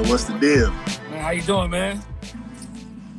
man. What's the deal? Man, how you doing, man?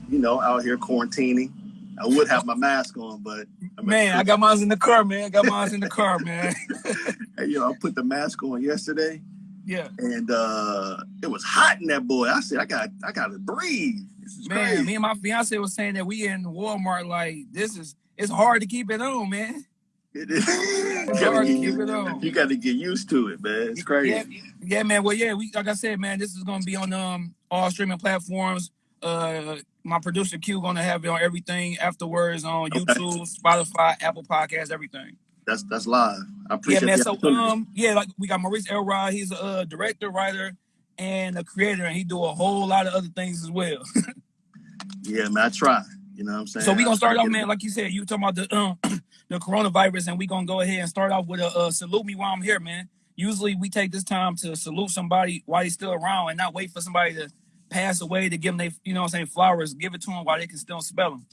You know, out here quarantining. I would have my mask on, but I'm man, I got mine in the car, man. I got mine in the car, man. hey, you know, I put the mask on yesterday. Yeah. And uh it was hot in that boy. I said, I got I gotta breathe. Man, crazy. me and my fiance was saying that we in Walmart, like this is it's hard to keep it on, man. It is. it's hard to keep it on. You got to get used to it, man. It's crazy. Yeah, yeah, man. Well, yeah, we like I said, man, this is gonna be on um all streaming platforms. Uh, my producer Q gonna have it on everything afterwards on okay. YouTube, Spotify, Apple Podcasts, everything. That's that's live. I appreciate. Yeah, man. So um, yeah, like we got Maurice Elrod. He's a uh, director, writer, and a creator, and he do a whole lot of other things as well. yeah, man. I try. You know what I'm saying? So we gonna start off, man. Like you said, you talking about the um the coronavirus, and we're gonna go ahead and start off with a uh, salute me while I'm here, man. Usually we take this time to salute somebody while he's still around, and not wait for somebody to pass away to give them they you know what I'm saying flowers. Give it to them while they can still spell them.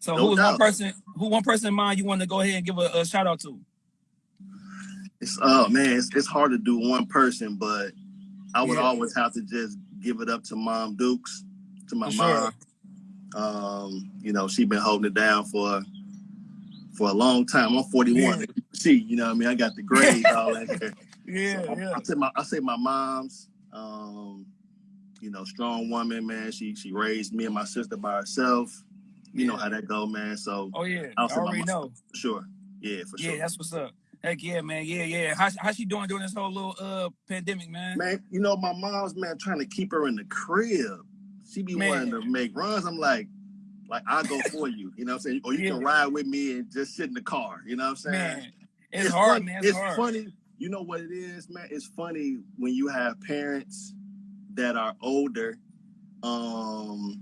So no who's one person? Who one person in mind you want to go ahead and give a, a shout out to? It's oh man, it's, it's hard to do one person, but I would yeah. always have to just give it up to Mom Dukes, to my mom. Sure. Um, you know, she been holding it down for for a long time. I'm 41. Yeah. See, you know, what I mean, I got the grades all there. Yeah, so yeah. I, I say my I say my mom's. Um, you know, strong woman, man. She she raised me and my sister by herself. You yeah. know how that go, man. So oh yeah, I already know. For sure. Yeah, for sure. Yeah, that's what's up. Heck yeah, man. Yeah, yeah. How how she doing during this whole little uh pandemic, man? Man, you know my mom's man trying to keep her in the crib. She be man. wanting to make runs. I'm like, like I'll go for you. You know what I'm saying? Or you yeah. can ride with me and just sit in the car. You know what I'm saying? Man, it's, it's hard, man. It's, it's hard. funny. You know what it is, man? It's funny when you have parents that are older. Um,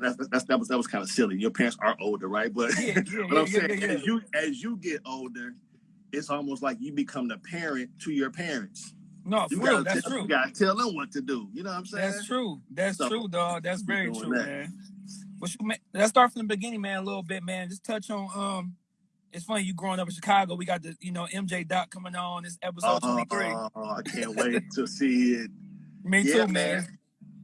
that's, that's that was that was kind of silly. Your parents are older, right? But yeah, yeah, but I'm saying as you as you get older, it's almost like you become the parent to your parents. No, you real, that's tell, true. You gotta tell them what to do. You know what I'm saying? That's true. That's so, true, dog. That's very true, that. man. Let's start from the beginning, man. A little bit, man. Just touch on um. It's funny you growing up in Chicago. We got the you know MJ Doc coming on this episode oh, 23. Oh, I can't wait to see it. Me yeah, too, man. man.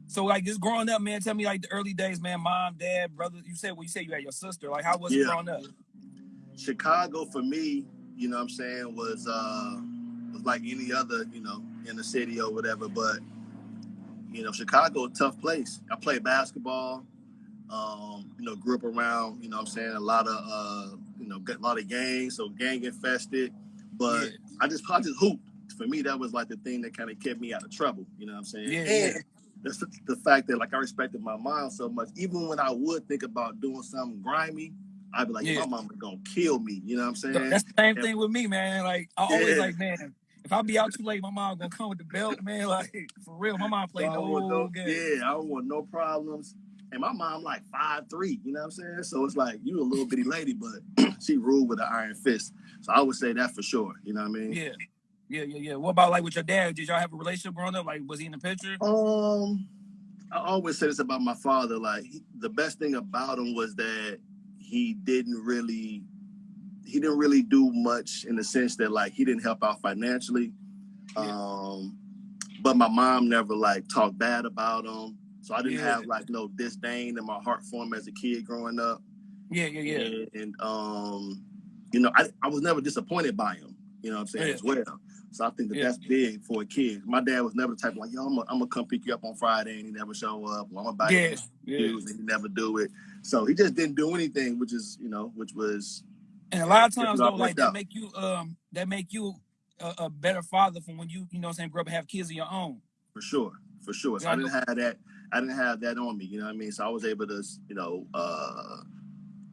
So like just growing up, man, tell me like the early days, man, mom, dad, brother. You said well, you said you had your sister. Like how was yeah. it growing up? Chicago for me, you know what I'm saying, was uh was like any other, you know, in the city or whatever. But you know, Chicago a tough place. I played basketball, um, you know, grew up around, you know I'm saying, a lot of uh, you know, a lot of gangs, so gang infested. But yeah. I just I just hooped. For me, that was like the thing that kind of kept me out of trouble. You know what I'm saying? Yeah. And yeah that's the, the, fact that like I respected my mom so much. Even when I would think about doing something grimy, I'd be like, yeah. my mama's gonna kill me. You know what I'm saying? That's the same and, thing with me, man. Like I always yeah. like, man, if I be out too late, my mom gonna come with the belt, man. Like for real, my mom played the whole no, game. Yeah, I don't want no problems. And my mom like five three, you know what I'm saying? So it's like you a little bitty lady, but she ruled with an iron fist. So I would say that for sure. You know what I mean? Yeah. Yeah, yeah, yeah. What about like with your dad? Did y'all have a relationship growing up? Like, was he in the picture? Um, I always say this about my father. Like he, the best thing about him was that he didn't really, he didn't really do much in the sense that like he didn't help out financially. Yeah. Um, but my mom never like talked bad about him, so I didn't yeah. have like no disdain in my heart for him as a kid growing up. Yeah, yeah, yeah. And, and um, you know, I, I was never disappointed by him. You know what I'm saying yeah. as well. So I think that yeah. that's big for a kid. My dad was never the type of like, yo, I'm gonna come pick you up on Friday, and he never show up. Well, I'm gonna buy yeah. you yeah. and he never do it. So he just didn't do anything, which is you know, which was. And a lot of times though, like that make you um that make you a, a, better father from when you you know what I'm saying grow up and have kids of your own. For sure, for sure. So I didn't have that. I didn't have that on me. You know what I mean? So I was able to you know. uh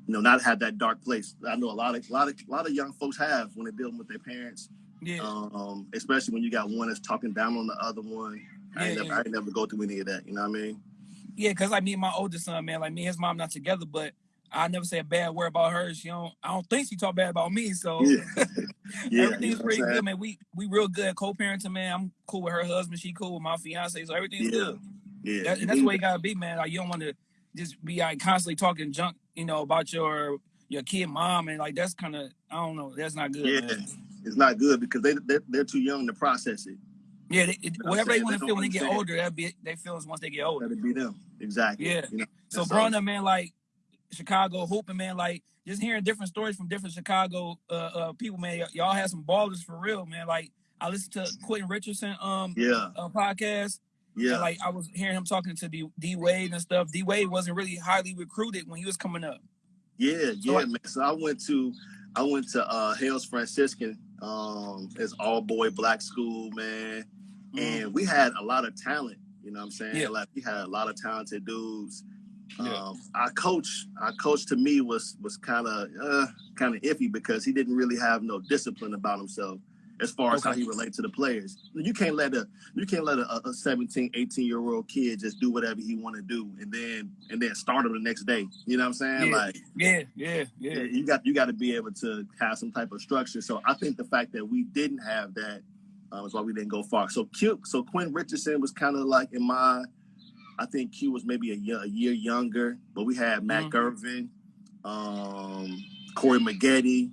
you know, not have that dark place. I know a lot of a lot of a lot of young folks have when they're dealing with their parents yeah. Um, especially when you got one that's talking down on the other one. Yeah, I, ain't never, yeah. I never go through any of that. You know what I mean? Yeah, because like me and my oldest son, man, like me and his mom not together, but I never say a bad word about her. She don't. I don't think she talk bad about me. So yeah. yeah everything's pretty good, man. We we real good co-parenting, man. I'm cool with her husband. She cool with my fiance. So everything's yeah. good. Yeah, that, and that's the way you gotta be, man. Like you don't want to just be like constantly talking junk, you know, about your your kid mom, and like that's kind of I don't know. That's not good. Yeah. Man is not good because they they're, they're too young to process it. Yeah, they, it, You know whatever they want to feel when they get older, that be they feelings once they get older. It be them. Exactly. Yeah. You know. So growing up, man, like Chicago hooping, man, like just hearing different stories from different Chicago uh, uh people, man. y'all had some ballers for real, man. Like I listened to Quentin Richardson um Yeah. uh, podcast, and Yeah. like I was hearing him talking to D, D Wade and stuff. D Wade wasn't really highly recruited when he was coming up. Yeah, So yeah, I, man. So I went to I went to uh Hales Franciscan, um, it's all boy black school, man. mhm. And we had a lot of talent, you know what I'm saying? yeah, Like we had a lot of talented dudes. yeah, Um our coach, our coach to me was was kind of uh kind of iffy because he didn't really have no discipline about himself as far as how he relates to the players. You can't let a you can't let a, a 17, 18 year old kid just do whatever he want to do and then and then start him the next day. You know what I'm saying? yeah, Like yeah, yeah, yeah, yeah, you got you got to be able to have some type of structure. So I think the fact that we didn't have that um, is why we didn't go far. So Q, so Quinn Richardson was kind of like in my, I think Q was maybe a year, a year younger, but we had Matt mhm, Gervin, um, Corey Maggette,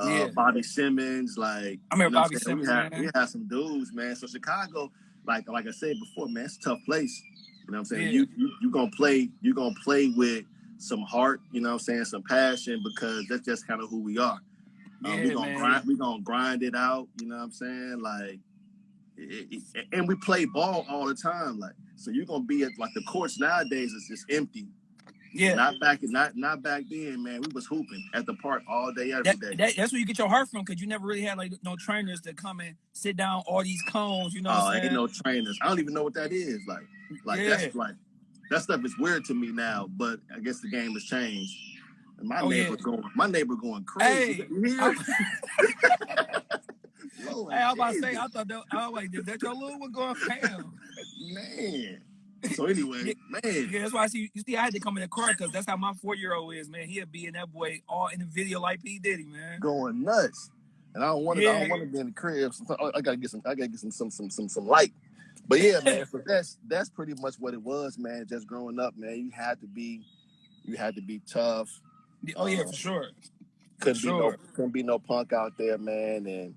uh, yeah. Bobby Simmons, like I you know Bobby I'm. We Simmons, had man. we had some dudes, man. So Chicago, like like I said before, man, it's a tough place. You know what I'm saying? Yeah, You you you gonna play you gonna play with some heart, you know what I'm saying, some passion because that's just kind of who we are. Um, we yeah, gonna man. grind we gonna grind it out, you know what I'm saying? Like it, it, and we play ball all the time. Like so you're gonna be at like the courts nowadays is just empty. Yeah, Not back not not back then, man. We was hooping at the park all day, every that, day. that that's where you get your heart from because you never really had like no trainers that come and sit down all these cones. You know what Oh, ain't no trainers. I don't even know what that is. Like, like Yeah. that's like that stuff is weird to me now. But I guess the game has changed. And my Oh, yeah. neighbor going, my neighbor going crazy. Hey, I, Lord hey, I was about to say, I thought that I was like, is that your little one going ham? man. So anyway, man, yeah, that's why I see you see I had to come in the car because that's how my four year old is, man. He'll be in that boy all in the video like P Diddy, man. going nuts. And I don't want to. I don't want to be in the crib. So I gotta get some. I gotta get some some some some some light. But yeah, man. So that's that's pretty much what it was, man. Just growing up, man. You had to be, you had to be tough. oh yeah, Um, for sure, couldn't be no couldn't be no punk out there, man. And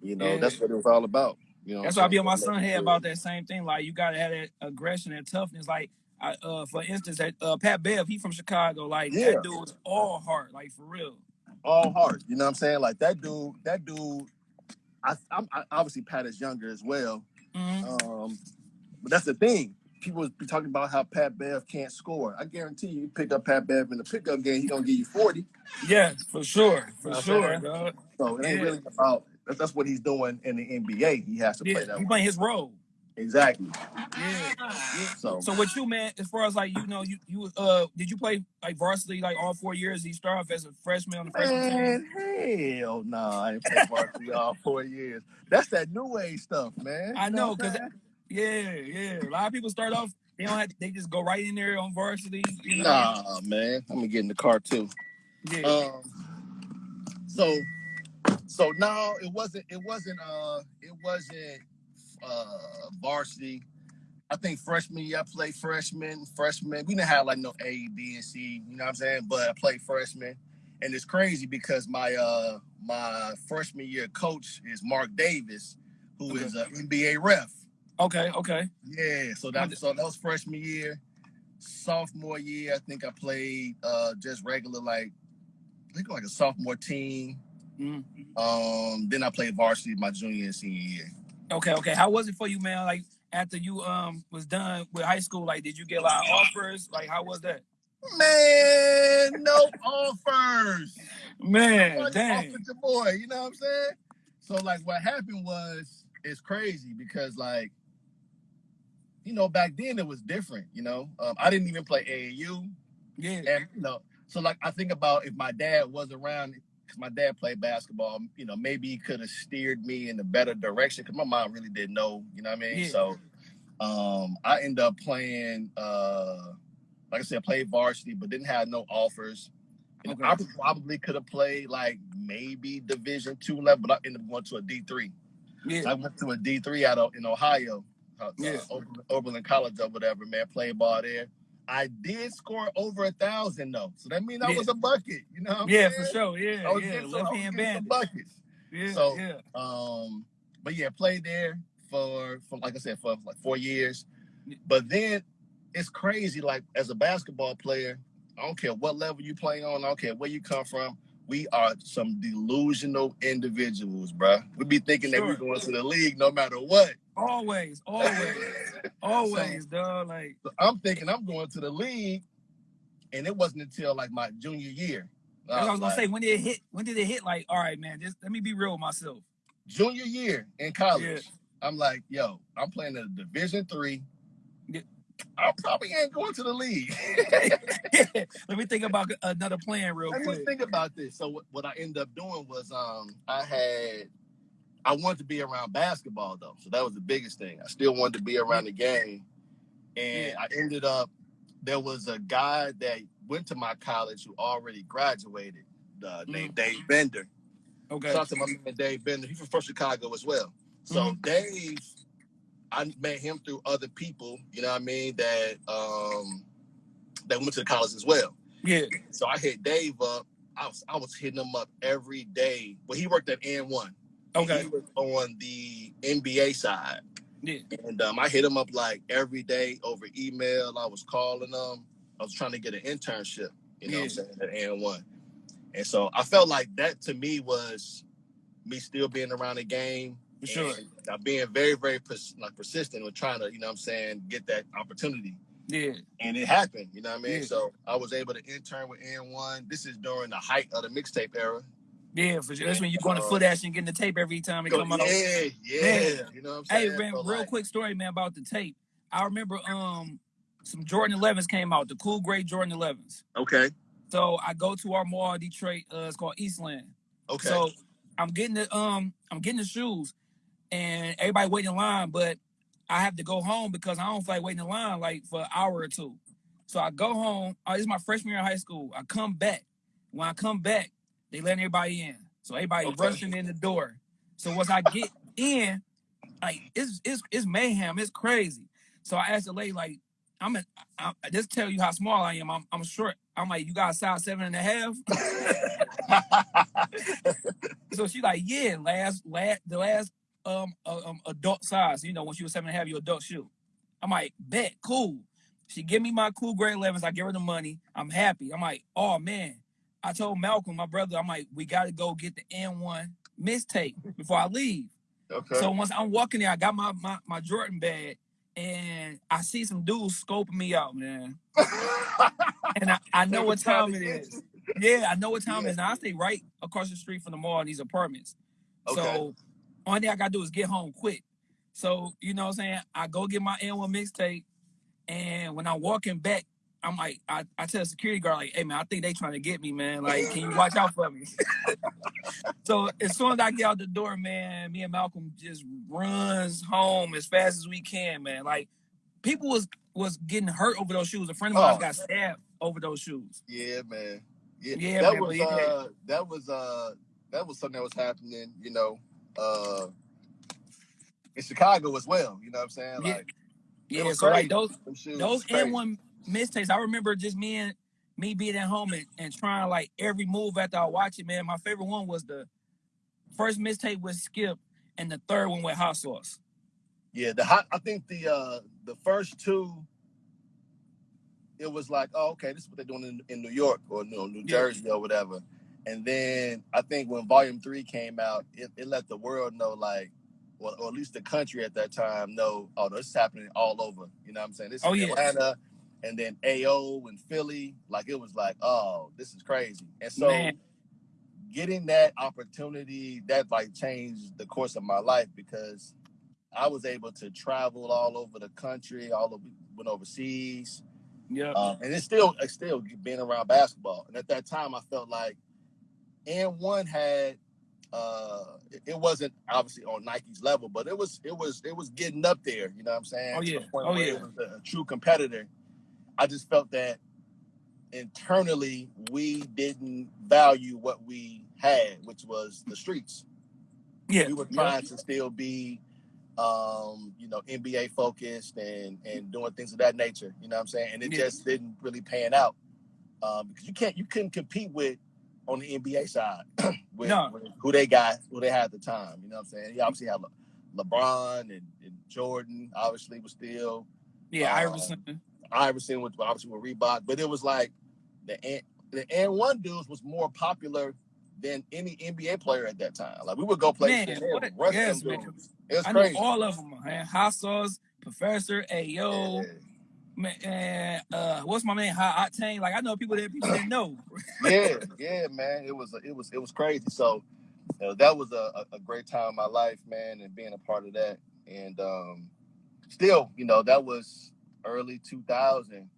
you know Yeah, that's what it was all about. You know that's why I be on my son the head about that same thing. Like you gotta have that aggression and toughness. Like I, uh, for instance, that uh, Pat Bev, he from Chicago. Like Yeah, that dude's all heart, like for real. all heart. You know what I'm saying? Like that dude. That dude. I, I'm I, obviously Pat is younger as well. hmm Um, but that's the thing. People be talking about how Pat Bev can't score. I guarantee you, you pick up Pat Bev in the pickup game, he gonna give you 40. Yeah, for sure, know for what sure, saying? So it ain't Yeah, really about. That's, that's what he's doing in the NBA. He has to yeah, play that he way. playing his role. Exactly. Yeah, yeah. So So with you, man, as far as like you know, you you uh did you play like varsity like all four years? You start off as a freshman on the freshman team? Hell no, I didn't play varsity all four years. That's that new age stuff, man. I You know know, cause I'm yeah, yeah. A lot of people start off they don't have they just go right in there on varsity. You know? Nah, man. I'm gonna get in the car too. Yeah. Um, so so no, it wasn't it wasn't uh it wasn't uh varsity. I think freshman year I played freshman, freshman. We didn't have like no A, B, and C, you know what I'm saying? But I played freshman. And it's crazy because my uh my freshman year coach is Mark Davis, who Okay. is an NBA ref. Okay. Okay. Yeah, so that so that was freshman year. Sophomore year, I think I played uh just regular like I think like a sophomore team. Mm. Um, then I played varsity my junior and senior year. Okay. Okay. How was it for you, man? Like after you um was done with high school, like did you get a lot of offers? Like how was that? Man, no offers. Man, dang. offered your boy, you know what I'm saying? So like what happened was it's crazy because like you know back then it was different, you know. Um, I didn't even play AAU Yeah. and you know so like I think about if my dad was around because my dad played basketball, you know, maybe he could have steered me in a better direction because my mom really didn't know, you know what I mean? Yeah. So um I ended up playing uh like I said, I played varsity, but didn't have no offers. Okay. I probably could have played like maybe Division two level, but I ended up going to a D three. Yeah. I went to a D three out of in Ohio, uh, Yeah. uh, Oberlin, Oberlin College or whatever. Man, played ball there. I did score over a thousand though, so that means I Yeah. was a bucket. You know Yeah, saying? for sure. Yeah, I was yeah. getting Left I was hand some bandit. buckets. Yeah, So, yeah. Um, but yeah, played there. for for like I said for like four years, but then it's crazy. Like as a basketball player, I don't care what level you play on, I don't care where you come from. We are some delusional individuals, bruh. We be thinking that we're going to the league no matter what. Always, always, always, dog. Like So I'm thinking I'm going to the league, and it wasn't until like my junior year. that's what I was gonna like, say. When did it hit? When did it hit? Like, all right, man. Just let me be real with myself. junior year in college. Yeah. I'm like, yo, I'm playing in Division three. Yeah. I probably ain't going to the league. let me think about another plan real Let me quick. think about this. So what, what I ended up doing was um I had I wanted to be around basketball though. So that was the biggest thing. I still wanted to be around the game. And I ended up there was a guy that went to my college who already graduated, uh, named Dave Bender. Okay. Shout to my man Dave Bender. He's from Chicago as well. So Dave, I met him through other people, you know what I mean, that um that went to the college as well. Yeah. So I hit Dave up. I was I was hitting him up every day. Well, he worked at AND1. Okay. He was on the NBA side. Yeah. And um, I hit him up like every day over email. I was calling him. I was trying to get an internship, you know what I'm saying, at AND1. And so I felt like that to me was me still being around the game. For sure. being very, very pers- like persistent with trying to, you know what I'm saying, get that opportunity. Yeah. And it happened, you know what I mean? Yeah. So I was able to intern with AND1. This is during the height of the mixtape era. Yeah, for sure. That's when you're going to Footaction, getting the tape every time it come out. yeah, yeah. You know what I'm saying? Hey, man, So, real like, quick story, man, about the tape. I remember um some Jordan 11s came out, the cool gray Jordan 11s. Okay. So I go to our mall, Detroit. Uh, it's called Eastland. Okay. So I'm getting the um I'm getting the shoes, and everybody waiting in line, but I have to go home because I don't feel like waiting in line like for an hour or two. So I go home. Oh, this is my freshman year in high school. I come back. When I come back, they let everybody in. So everybody Okay. rushing in the door. So once I get in, like it's it's it's mayhem. It's crazy. So I asked the lady like, I'm a, I, I just tell you how small I am. I'm I'm short. I'm like, you got a size seven and a half. So she like, yeah, last last the last um uh, um adult size. You know, when she was seven and a half, your adult shoe. I'm like, bet, cool. She give me my cool grade 11s. I give her the money. I'm happy. I'm like, oh man. I told Malcolm, my brother, I'm like, we got to go get the AND1 mixtape before I leave. okay. So once I'm walking there, I got my, my my Jordan bag, and I see some dudes scoping me out, man. And I, I know what time it is. Yeah, I know what time Yeah. it is. Now I stay right across the street from the mall in these apartments. Okay. So only thing I gotta do is get home quick. So you know what I'm saying? I go get my AND1 mixtape, and when I'm walking back, I'm like, I, I tell the security guard, like, hey man, I think they trying to get me, man. Like, can you watch out for me? so as soon as I get out the door, man, me and Malcolm just runs home as fast as we can, man. Like people was was getting hurt over those shoes. A friend of mine Oh. got stabbed over those shoes. Yeah, man. Yeah, Yeah, that man, was yeah. uh that was uh that was something that was happening, you know, uh in Chicago as well. You know what I'm saying? Yeah. Like it Yeah, so like those those was crazy. AND1 mixtapes, I remember just me and me being at home and, and trying like every move after I watch it, man. My favorite one was the first mixtape with Skip and the third one with hot sauce. Yeah, the hot I think the uh the first two it was like, oh, okay, this is what they're doing in, in New York or you know, New Yeah. Jersey or whatever. And then I think when volume three came out, it, it let the world know like well, or at least the country at that time know, oh, this is happening all over. You know what I'm saying? This is Oh, yeah. Atlanta and then AO and Philly. Like it was like, oh, this is crazy. And so Man. getting that opportunity, that like changed the course of my life because I was able to travel all over the country, all over went overseas. Yeah. Um, and it's still it's still being around basketball. And at that time I felt like and one had uh it, wasn't obviously on Nike's level, but it was it was it was getting up there, you know what I'm saying? Oh, yeah. Oh, yeah. it was a, a true competitor. I just felt that internally we didn't value what we had, which was the streets. yeah. We were yeah. trying to still be um, you know, NBA focused and and doing things of that nature. You know what I'm saying? And it Yeah. just didn't really pan out. Um, because you can't you couldn't compete with on the NBA side with, No. with who they got, who they had at the time. You know what I'm saying? You obviously have LeBron and, and Jordan obviously was still Yeah, Uh, Iverson. Iverson with obviously with Reebok, but it was like the N- the N one dudes was more popular than any NBA player at that time. Like we would go play Man, shit, they would what? Yes, man. dudes. It was I know crazy. all of them, man. Hot sauce, Professor, AO, man. Uh, what's my man? High Octane. Like I know people that people didn't know. yeah, yeah, man. It was it was it was crazy. So you know, that was a, a, a great time in my life, man, and being a part of that. And um, still, you know, that was early 2000.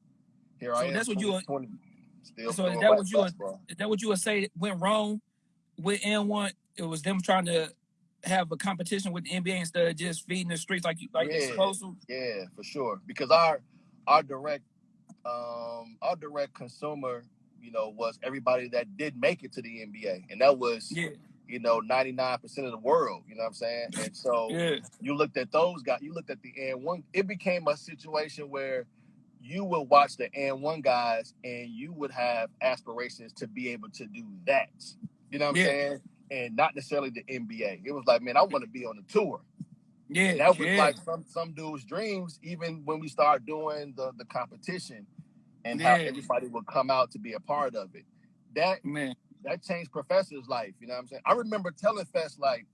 Here So I am. that's what you- 2020, Still so is that what you- basketball. Is that what you would say went wrong with AND1? It was them trying to have a competition with the NBA instead of just feeding the streets like you like Yeah. supposed to. Yeah, for sure. Because our our direct um our direct consumer, you know, was everybody that did make it to the NBA. And that was Yeah, you know, 99% of the world, you know what I'm saying? And so yeah, you looked at those guys, you looked at the AND1, it became a situation where you would watch the AND1 guys and you would have aspirations to be able to do that. You know what I'm Yeah. saying? And not necessarily the NBA. It was like, man, I want to be on the tour. yeah. And that was yeah. like some some dudes' dreams, even when we start doing the the competition and how everybody would come out to be a part of it. That man. That changed Professor's life. You know what I'm saying? I remember telling Fest like,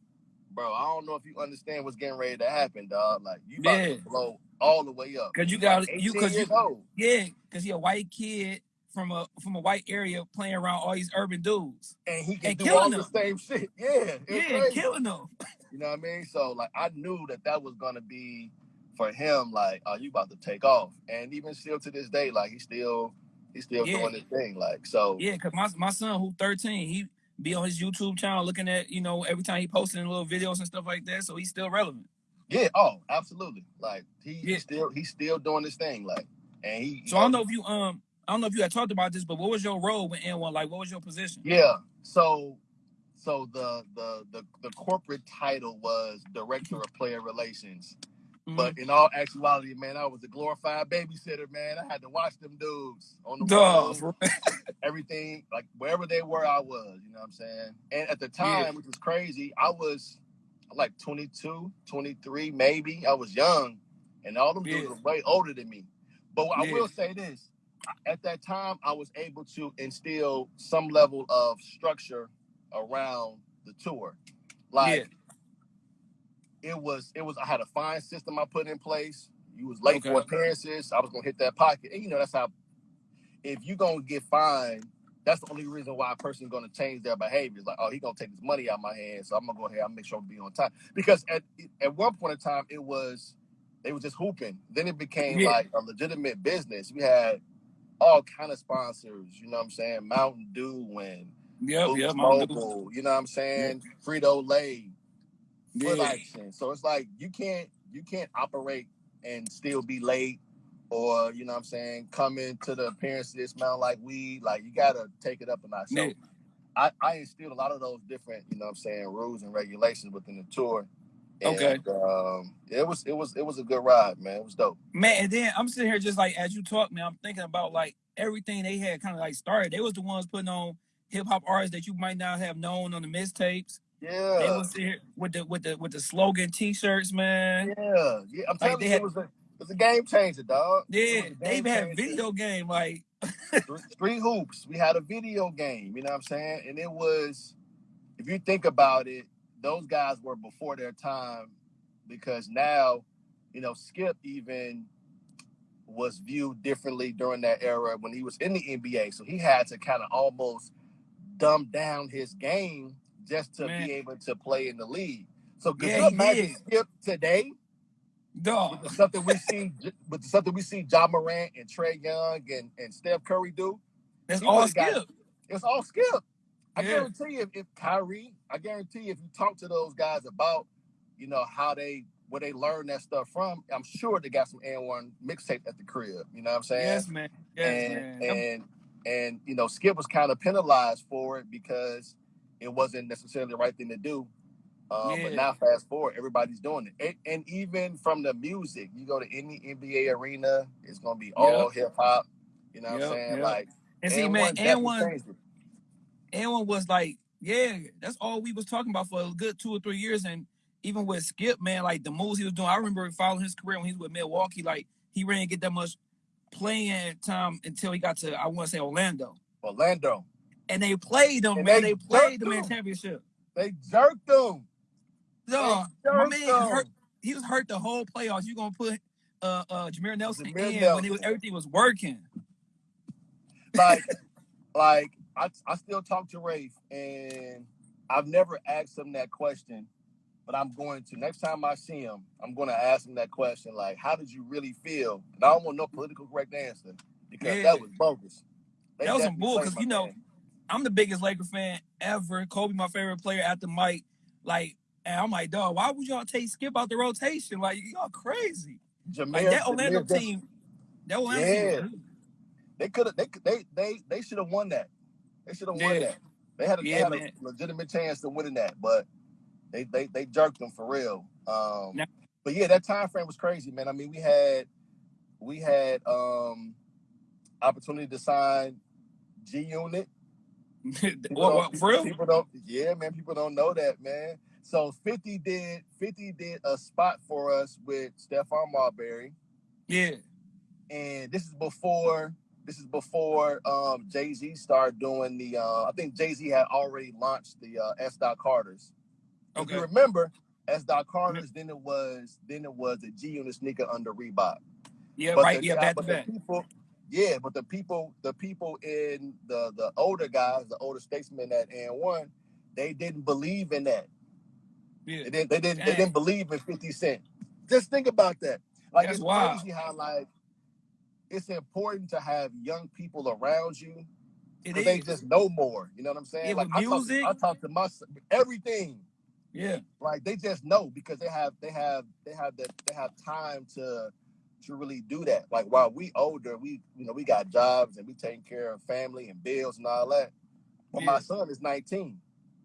bro, I don't know if you understand what's getting ready to happen, dog. Like you about Yeah. to blow all the way up. Cause you got- like you- 18 'cause you- old. Yeah, because he a white kid from a from a white area playing around all these urban dudes. and he can And do killing all them. the same shit. Yeah, Yeah, crazy. killing them. You know what I mean? So like I knew that that was gonna be for him. Like, oh, you about to take off, and even still to this day, like he still he's still Yeah. doing his thing. Like so, Yeah, because my my son who 13, he be on his YouTube channel looking at, you know, every time he posting little videos and stuff like that. So he's still relevant. yeah. Oh, absolutely. Like he, Yeah. he's still he's still doing his thing. Like, and he. So I don't know if you um I don't know if you had talked about this, but what was your role with AND1? Like what was your position? Yeah. So so the the the the corporate title was director of player relations. But mm-hmm. in all actuality, man, I was a glorified babysitter, man. I had to watch them dudes on the road, everything, like wherever they were, I was, you know what I'm saying? And at the time, Yeah. which was crazy, I was like 22, 23, maybe. I was young, and all them dudes were way older than me. But I Yeah. will say this at that time, I was able to instill some level of structure around the tour. Like, it was it was I had a fine system I put in place. You was late for appearances, I was gonna hit that pocket. And you know that's how if you gonna get fined, that's the only reason why a person's gonna change their behavior. Like, oh, he gonna take his money out of my hand, so I'm gonna go ahead and make sure I'm be on time. Because at at one point in time it was they was just hooping. Then it became Yeah. like a legitimate business. We had all kind of sponsors, you know what I'm saying? Mountain Dew and yep, Dew. Mobile, you know what I'm saying? Frito Lay, foot Yeah. action. So it's like you can't you can't operate and still be late or you know what I'm saying, come into the appearance this smell like weed. Like you gotta take it up a notch. So Yeah. I, I instilled a lot of those different, you know what I'm saying, rules and regulations within the tour. And, Okay. Um, it was it was it was a good ride, man. It was dope. Man, and then I'm sitting here just like as you talk, man, I'm thinking about like everything they had kind of like started. They was the ones putting on hip hop artists that you might not have known on the mixtapes. They Yeah. was here with the with the with the slogan t-shirts, man. Yeah. Yeah. I'm telling they you, had- it was a it was a game changer, dog. Yeah, they even had video game like Street hoops. We had a video game, you know what I'm saying? And it was, if you think about it, those guys were before their time because now, you know, Skip even was viewed differently during that era when he was in the NBA. So he had to kind of almost dumb down his game just to Man. be able to play in the league. So could Yeah, you imagine. Skip today No. with that we see with the stuff that we see Ja Morant and Trae Young and, and Steph Curry do? He all would've got- It's all skip. I Yeah. guarantee you, if, if Kyrie, I guarantee you, if you talk to those guys about, you know, how they where they learn that stuff from, I'm sure they got some AND1 mixtape at the crib. You know what I'm saying? Yes, man. Yes, and man. and and you know, Skip was kind of penalized for it because it wasn't necessarily the right thing to do. Um, But now, fast forward, everybody's doing it, and, and even from the music, you go to any NBA arena, it's gonna be all hip hop. You know what I'm saying? yep. Like, and see, AND1 man, and one and one was like, yeah, that's all we was talking about for a good two or three years, and even with Skip, man, like the moves he was doing. I remember following his career when he was with Milwaukee. Like he didn't get that much playing time until he got to I want to say Orlando. Orlando. And they played them, And man. they They, played him in championship. They jerked them. No, They my man them. hurt. He was hurt the whole playoffs. You gonna put uh uh Jameer Nelson Jameer in when it was everything was working. Like, like I, I still talk to Rafe, and I've never asked him that question, but I'm going to. Next time I see him, I'm going to ask him that question. Like, how did you really feel? And I don't want no political correct answer because Yeah. that was bogus. They That was some bull, because you know, man. I'm the biggest Laker fan ever. Kobe, my favorite player after Mike. Like, and I'm like, dog, why would y'all take Skip out the rotation? Like, y'all crazy. Jameer, Like that Orlando Jameer team, that Orlando. Yeah. good. they could have. They they they they should have won that. They should have won Yeah. that. They had a, Yeah, they had a legitimate chance to winning that, but they they they jerked them for real. Um, Now- but yeah, that time frame was crazy, man. I mean, we had we had um opportunity to sign G Unit. What, what, for real? People don't. Yeah, man. People don't know that, man. So Fifty did Fifty did a spot for us with Stephon Marbury Yeah. and this is before this is before um, Jay Z started doing the. Uh, I think Jay Z had already launched the uh, S. Dot Carters. If Okay. you remember S. Dot Carters, then it was then it was the G Unit sneaker under Reebok. Yeah, But right. the Yeah, back but the people, yeah, but the people, the people in the the older guys, the older statesmen at N one, they didn't believe in that. Yeah. They didn't. They didn't. They didn't believe in Fifty Cent. Just think about that. Like That's it's wild. crazy how like it's important to have young people around you they just know more. You know what I'm saying? Yeah, like I talk, music. I talk to my everything. Yeah. Like they just know because they have they have they have the they have time to to really do that. Like while we older, we you know we got jobs and we taking care of family and bills and all that. But Yeah. my son is 19,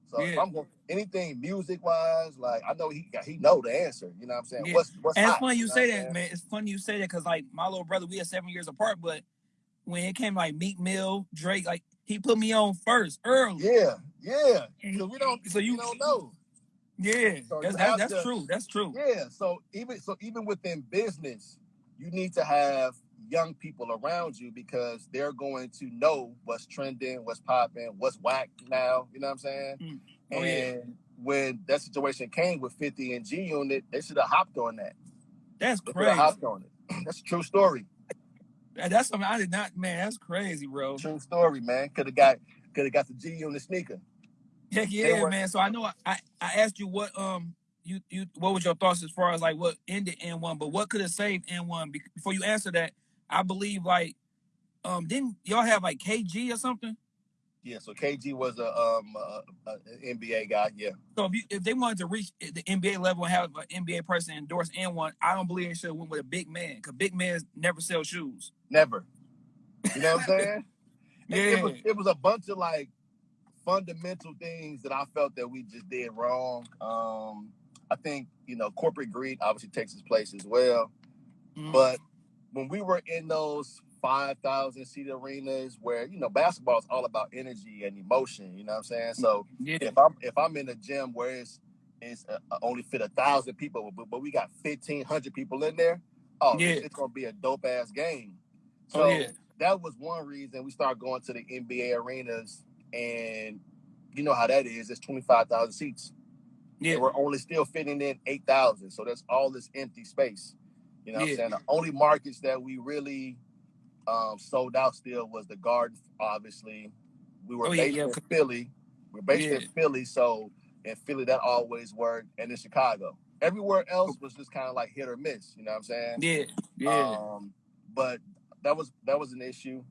so if Yeah. I'm going anything music wise, like I know he he know the answer. You know what I'm saying? Yeah. What's what's And it's hot, funny you know say that, saying? man. It's funny you say that because like my little brother, we are seven years apart, but when it came like Meek Mill, Drake, like he put me on first early. Yeah, yeah. Because we don't So we you- don't know. Yeah, So that's that's, have that's to- true. That's true. Yeah, so even so even within business, you need to have young people around you because they're going to know what's trending, what's popping, what's whack now. You know what I'm saying? Mm. And Oh, yeah. when that situation came with 50 and G Unit, they should have hopped on that. That's They crazy. hopped on it. That's a true story. That's something I did not. Man, that's crazy, bro. True story, man. Could have got could have got the G Unit sneaker. Heck yeah, were- man. So I know I, I I asked you what um you you what was your thoughts as far as like what ended N one, but what could have saved N one? Before you answer that, I believe like um didn't y'all have like KG or something? Yeah, so KG was a um NBA guy. Yeah, So if you if they wanted to reach the NBA level and have an NBA person endorse N one, I don't believe they should have went with a big man because big men never sell shoes. never. You know what I'm saying? It- it, was Yeah. it was a bunch of like fundamental things that I felt that we just did wrong. Um, I think you know corporate greed obviously takes its place as well. Mhm. But when we were in those five thousand seat arenas, where you know basketball is all about energy and emotion, you know what I'm saying? So yeah, if I'm if I'm in a gym where it's it's uh, only fit a thousand people, but, but we got fifteen hundred people in there, oh, Yeah. it's, it's gonna be a dope ass game. So Oh, yeah. that was one reason we started going to the NBA arenas, and you know how that is. It's twenty five thousand seats. Yeah, we're only still fitting in eight thousand, so that's all this empty space. You know what Yeah. I'm saying? The only markets that we really um, sold out still was the Garden. Obviously, we were Oh, based yeah. in Philly. We're based in Philly, so in Philly that always worked, and in Chicago. Everywhere else was just kind of like hit or miss. You know what I'm saying? yeah, yeah. Um, but that was that was an issue.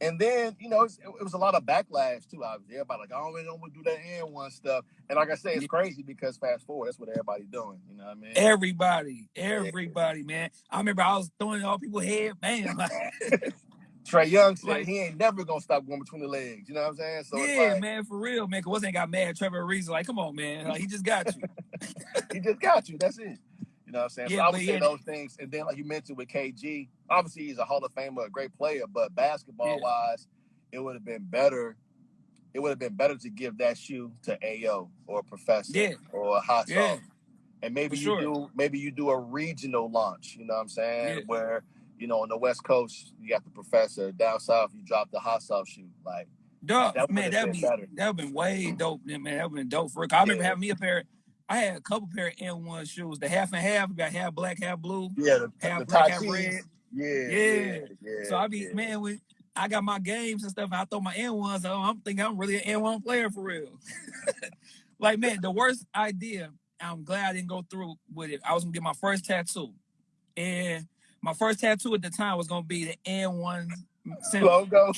And then you know it's, it, was a lot of backlash too. Obviously, everybody like, we don't want to do that N one stuff. And like I say, it's Yeah. crazy because fast forward, that's what everybody's doing. You know what I mean? Everybody, everybody, man. I remember I was throwing all people head, man. Like, Trae Young said Like- he ain't never gonna stop going between the legs. You know what I'm saying? So yeah, like, man, for real, man. Cause wasn't got mad. Trevor Reason, like, come on, man. Like, he just got you. he just got you. That's it. Know what I'm saying? Yeah, so I would say yeah. those things. And then, like you mentioned with KG, obviously he's a Hall of Famer, a great player, but basketball wise, it would have been better. It would have been better to give that shoe to AO or Professor Yeah. or a Hot Yeah. Sauce. and maybe For you sure. do maybe you do a regional launch. You know what I'm saying? Yeah. Where you know on the West Coast you got the professor. Down south you drop the hot sauce shoe. Like Dog, That man, that'd been be better. that'd been way dope, man. That'd been dope for. 'Cause I remember having me a pair. I had a couple pair of AND1 shoes, the half and half, got half black, half blue. yeah, the, Half the black, half red. Yeah, Yeah. yeah. So I be yeah. man, when I got my games and stuff, and I throw my AND1s on. I'm thinking I'm really an AND1 player for real. like man, the worst idea. I'm glad I didn't go through with it. I was gonna get my first tattoo, and my first tattoo at the time was gonna be the AND1 mm, logo.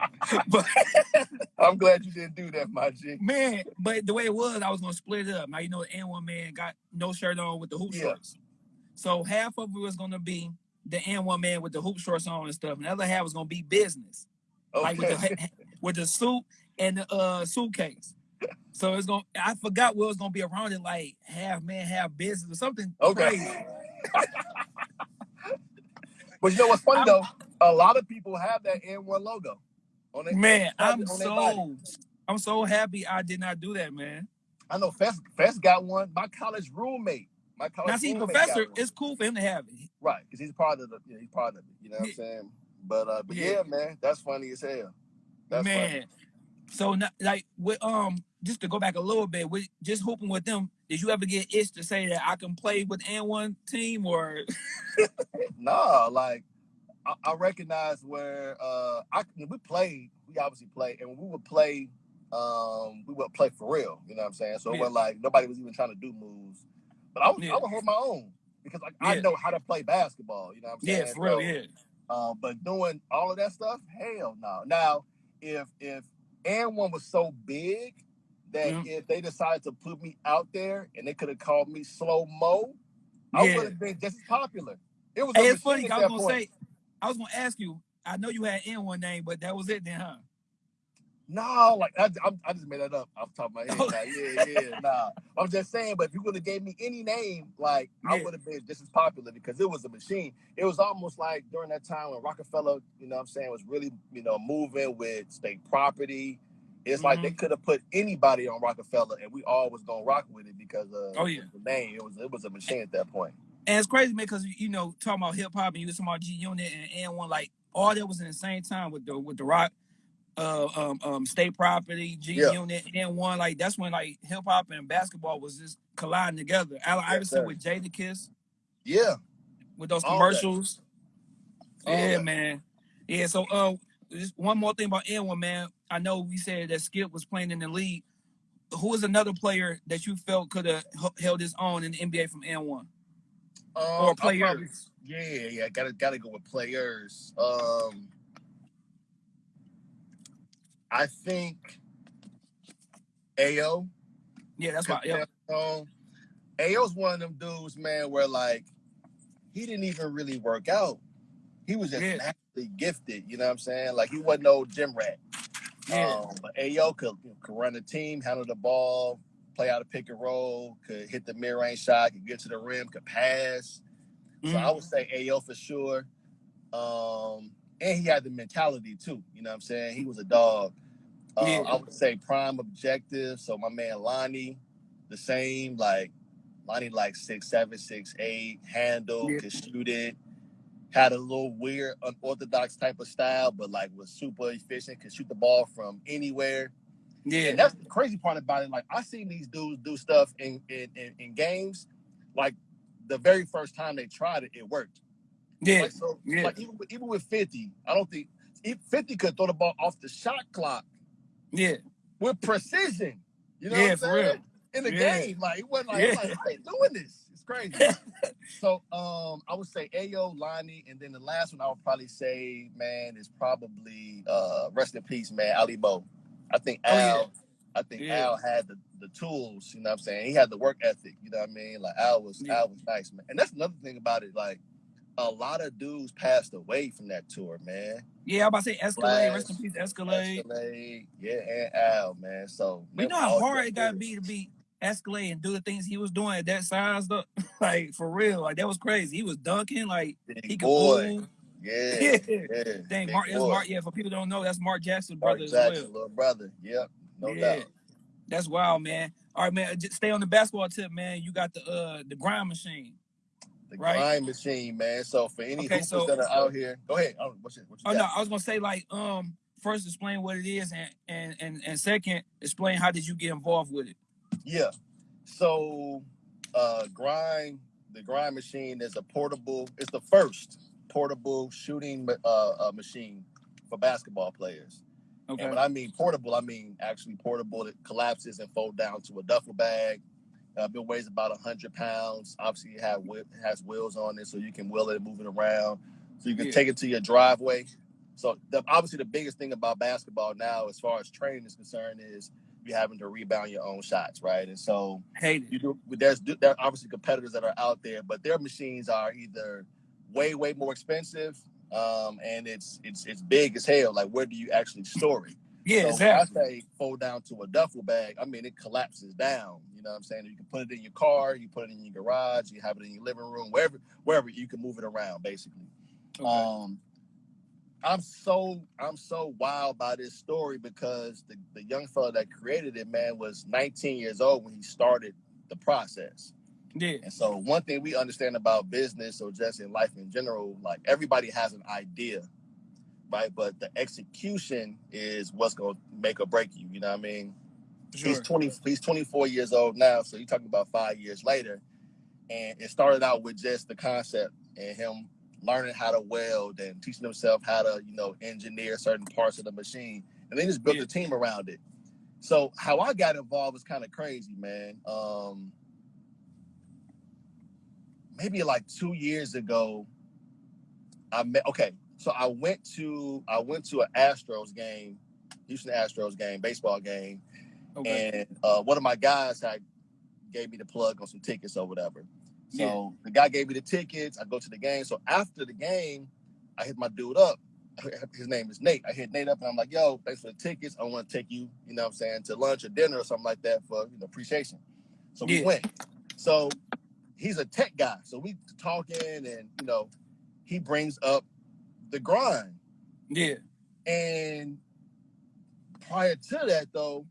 But I'm glad you didn't do that, my G. man, but the way it was, I was gonna split it up. Now you know the AND1 man got no shirt on with the hoop Yeah. shorts. So half of it was gonna be the AND1 man with the hoop shorts on and stuff, and the other half was gonna be business. like with the with the suit and the uh suitcase. So it's gonna I forgot what was gonna be around it, like half man, half business or something Okay. crazy. But you know what's funny I'm- though? A lot of people have that AND1 logo on their Man, on I'm their body. so I'm so happy I did not do that, man. I know Fest Fest got one. My college roommate. My college Now see, roommate professor, got one. it's cool for him to have it. right because he's part of the. Yeah, he's part of it. You know what I'm saying? But uh, but yeah. Yeah. man, that's funny as hell. That's man. funny. So not, like with um just to go back a little bit, with just hooping with them, did you ever get itch to say that I can play with AND1 team or Nah, like I, I recognize where uh I when we played, we obviously played, and when we would play, um, we would play for real. You know what I'm saying? So it wasn't like nobody was even trying to do moves, but I was Yeah. I would hold my own because like I know how to play basketball. You know what I'm saying? yeah, for real, So, yeah. Uh, but doing all of that stuff, hell no. Now, if if and one was so big that Mhm. if they decided to put me out there and they could have called me slow mo, I Yeah. would have been just as popular. It was. Hey, it's funny. machine 'cause at I was gonna point. say, I was gonna ask you. I know you had N one name, but that was it then, huh? No, like I, I, I just made that up off the top of my head. Like, yeah, yeah, nah. I'm just saying, but if you would have gave me any name, like I would have been just as popular because it was a machine. It was almost like during that time when Rockefeller, you know what I'm saying, was really, you know, moving with state property. It's like Mm-hmm. they could have put anybody on Rockefeller and we all was gonna rock with it because of Oh, yeah. the name. It was it was a machine at that point. And it's crazy, man, because you know, talking about hip hop and you was talking about G Unit and N one, like all that was in the same time with the with the rock, uh, um, um, state property, G. Unit, N one. Like that's when like hip hop and basketball was just colliding together. Allen Yes, Iverson sir. with Jadakiss Yeah. with those All commercials. Yeah, that. man. Yeah. So, uh, just one more thing about N one, man. I know we said that Skip was playing in the league. Who is another player that you felt could have held his own in the NBA from N one? Um, Or I'll probably- players. yeah, yeah, gotta gotta go with players. Um, I think Ao. Yeah, that's my Yep. Um, Ao's one of them dudes, man, where like he didn't even really work out. He was just Yeah. naturally gifted. You know what I'm saying? Like he wasn't no gym rat. Yeah. Um, but Ao could, could run the team, handle the ball, play out a pick and roll, could hit the mid range shot, could get to the rim, could pass. So Mhm. I would say AO for sure. Um, and he had the mentality too. You know what I'm saying? He was a dog. Uh, Yeah. I would say prime objective. So my man Lonnie, the same. Like Lonnie, like six seven, six eight, handle, Yeah. could shoot it. Had a little weird, unorthodox type of style, but like was super efficient. Could shoot the ball from anywhere. Yeah. And that's the crazy part about it. Like I seen these dudes do stuff in in, in, in games. Like the very first time they tried it, it worked. Yeah. Like, so, Yeah. like even with, even with 50, I don't think if 50 could throw the ball off the shot clock Yeah. with precision. You know Yeah, what I'm for saying? real. In the Yeah. game, like it wasn't like, Yeah. I'm like I ain't doing this. It's crazy. so um, I would say AO, Lonnie, and then the last one I would probably say, man, is probably uh, rest in peace, man, Alimoe. I think Oh, yeah. Al. I think Yeah. Al had the, the tools, you know what I'm saying? He had the work ethic, you know what I mean? Like Al was Yeah. Al was nice, man. And that's another thing about it, like a lot of dudes passed away from that tour, man. Yeah, I'm about to say Escalade, rest in peace, Escalade. Escalade, yeah, and Al, man. So We know how hard it gotta be to be Escalade and do the things he was doing at that size though. like for real. Like that was crazy. He was dunking, like Big he could boy. move. Yeah. Dang, Mark, that's. Mark. Yeah, for people don't know, that's Mark Jackson's Mark brother as Jackson, well. little brother. Yep, no Yeah. doubt. That's wild, man. All right, man. Just stay on the basketball tip, man. You got the uh the grind machine. The Right. grind machine, man. So for any Okay, so- that are out here, go ahead. Oh, what's it? Oh no, I was gonna say like um first explain what it is and and and, and second explain how did you get involved with it. Yeah. So uh grind the grind machine is a portable, it's the first portable shooting uh, uh machine for basketball players. Okay. And when I mean portable, I mean actually portable that collapses and fold down to a duffel bag. Uh, it weighs about hundred pounds. Obviously, it have it has wheels on it, so you can wheel it, move it around. So you can Yeah. take it to your driveway. So the, obviously, the biggest thing about basketball now, as far as training is concerned, is you having to rebound your own shots, right? And so Hate you do there's there are obviously competitors that are out there, but their machines are either way way more expensive, um, and it's it's it's big as hell. Like where do you actually store it? Yeah, so exactly. I say fold down to a duffel bag, I mean it collapses down. You know what I'm saying? You can put it in your car, you put it in your garage, you have it in your living room, wherever wherever you can move it around, basically. Okay. Um, I'm so I'm so wild by this story because the, the young fella that created it, man, was 19 years old when he started the process. Yeah. And so one thing we understand about business or just in life in general, like everybody has an idea, right? But the execution is what's gonna make or break you. You know what I mean? Sure. He's 20 he's 24 years old now, so you're talking about five years later. And it started out with just the concept and him learning how to weld and teaching himself how to, you know, engineer certain parts of the machine. And they just built Yeah. a team around it. So how I got involved was kind of crazy, man. Um maybe like two years ago, I met okay. So I went to I went to an Astros game, Houston Astros game, baseball game, Okay. and uh, one of my guys had gave me the plug on some tickets or whatever. So Yeah. the guy gave me the tickets. I go to the game. So after the game, I hit my dude up. His name is Nate. I hit Nate up and I'm like, "Yo, thanks for the tickets. I want to take you, you know, what I'm saying, to lunch or dinner or something like that for you know appreciation." So we Yeah. went. So he's a tech guy. So we talking and you know, he brings up the grind. Yeah. And prior to that, though,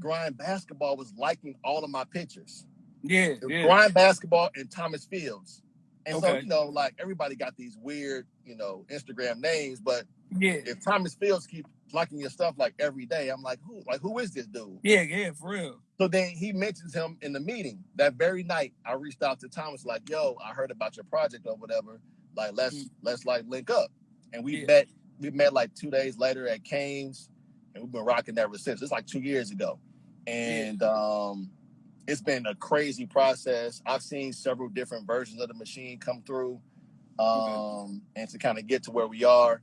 Grind Basketball was liking all of my pictures. Yeah. Yeah. Grind Basketball and Thomas Fields. And so, you know, like everybody got these weird, you know, Instagram names, but Yeah. if Thomas Fields keep liking your stuff like every day, I'm like, who like who is this dude? Yeah. Yeah. For real. So then he mentions him in the meeting. That very night, I reached out to Thomas, like, yo, I heard about your project or whatever. Like, let's Mm. let's like link up. And we Yeah. met, we met like two days later at Canes, and we've been rocking ever since. It's like two years ago. And um it's been a crazy process. I've seen several different versions of the machine come through. Um, and to kind of get to where we are,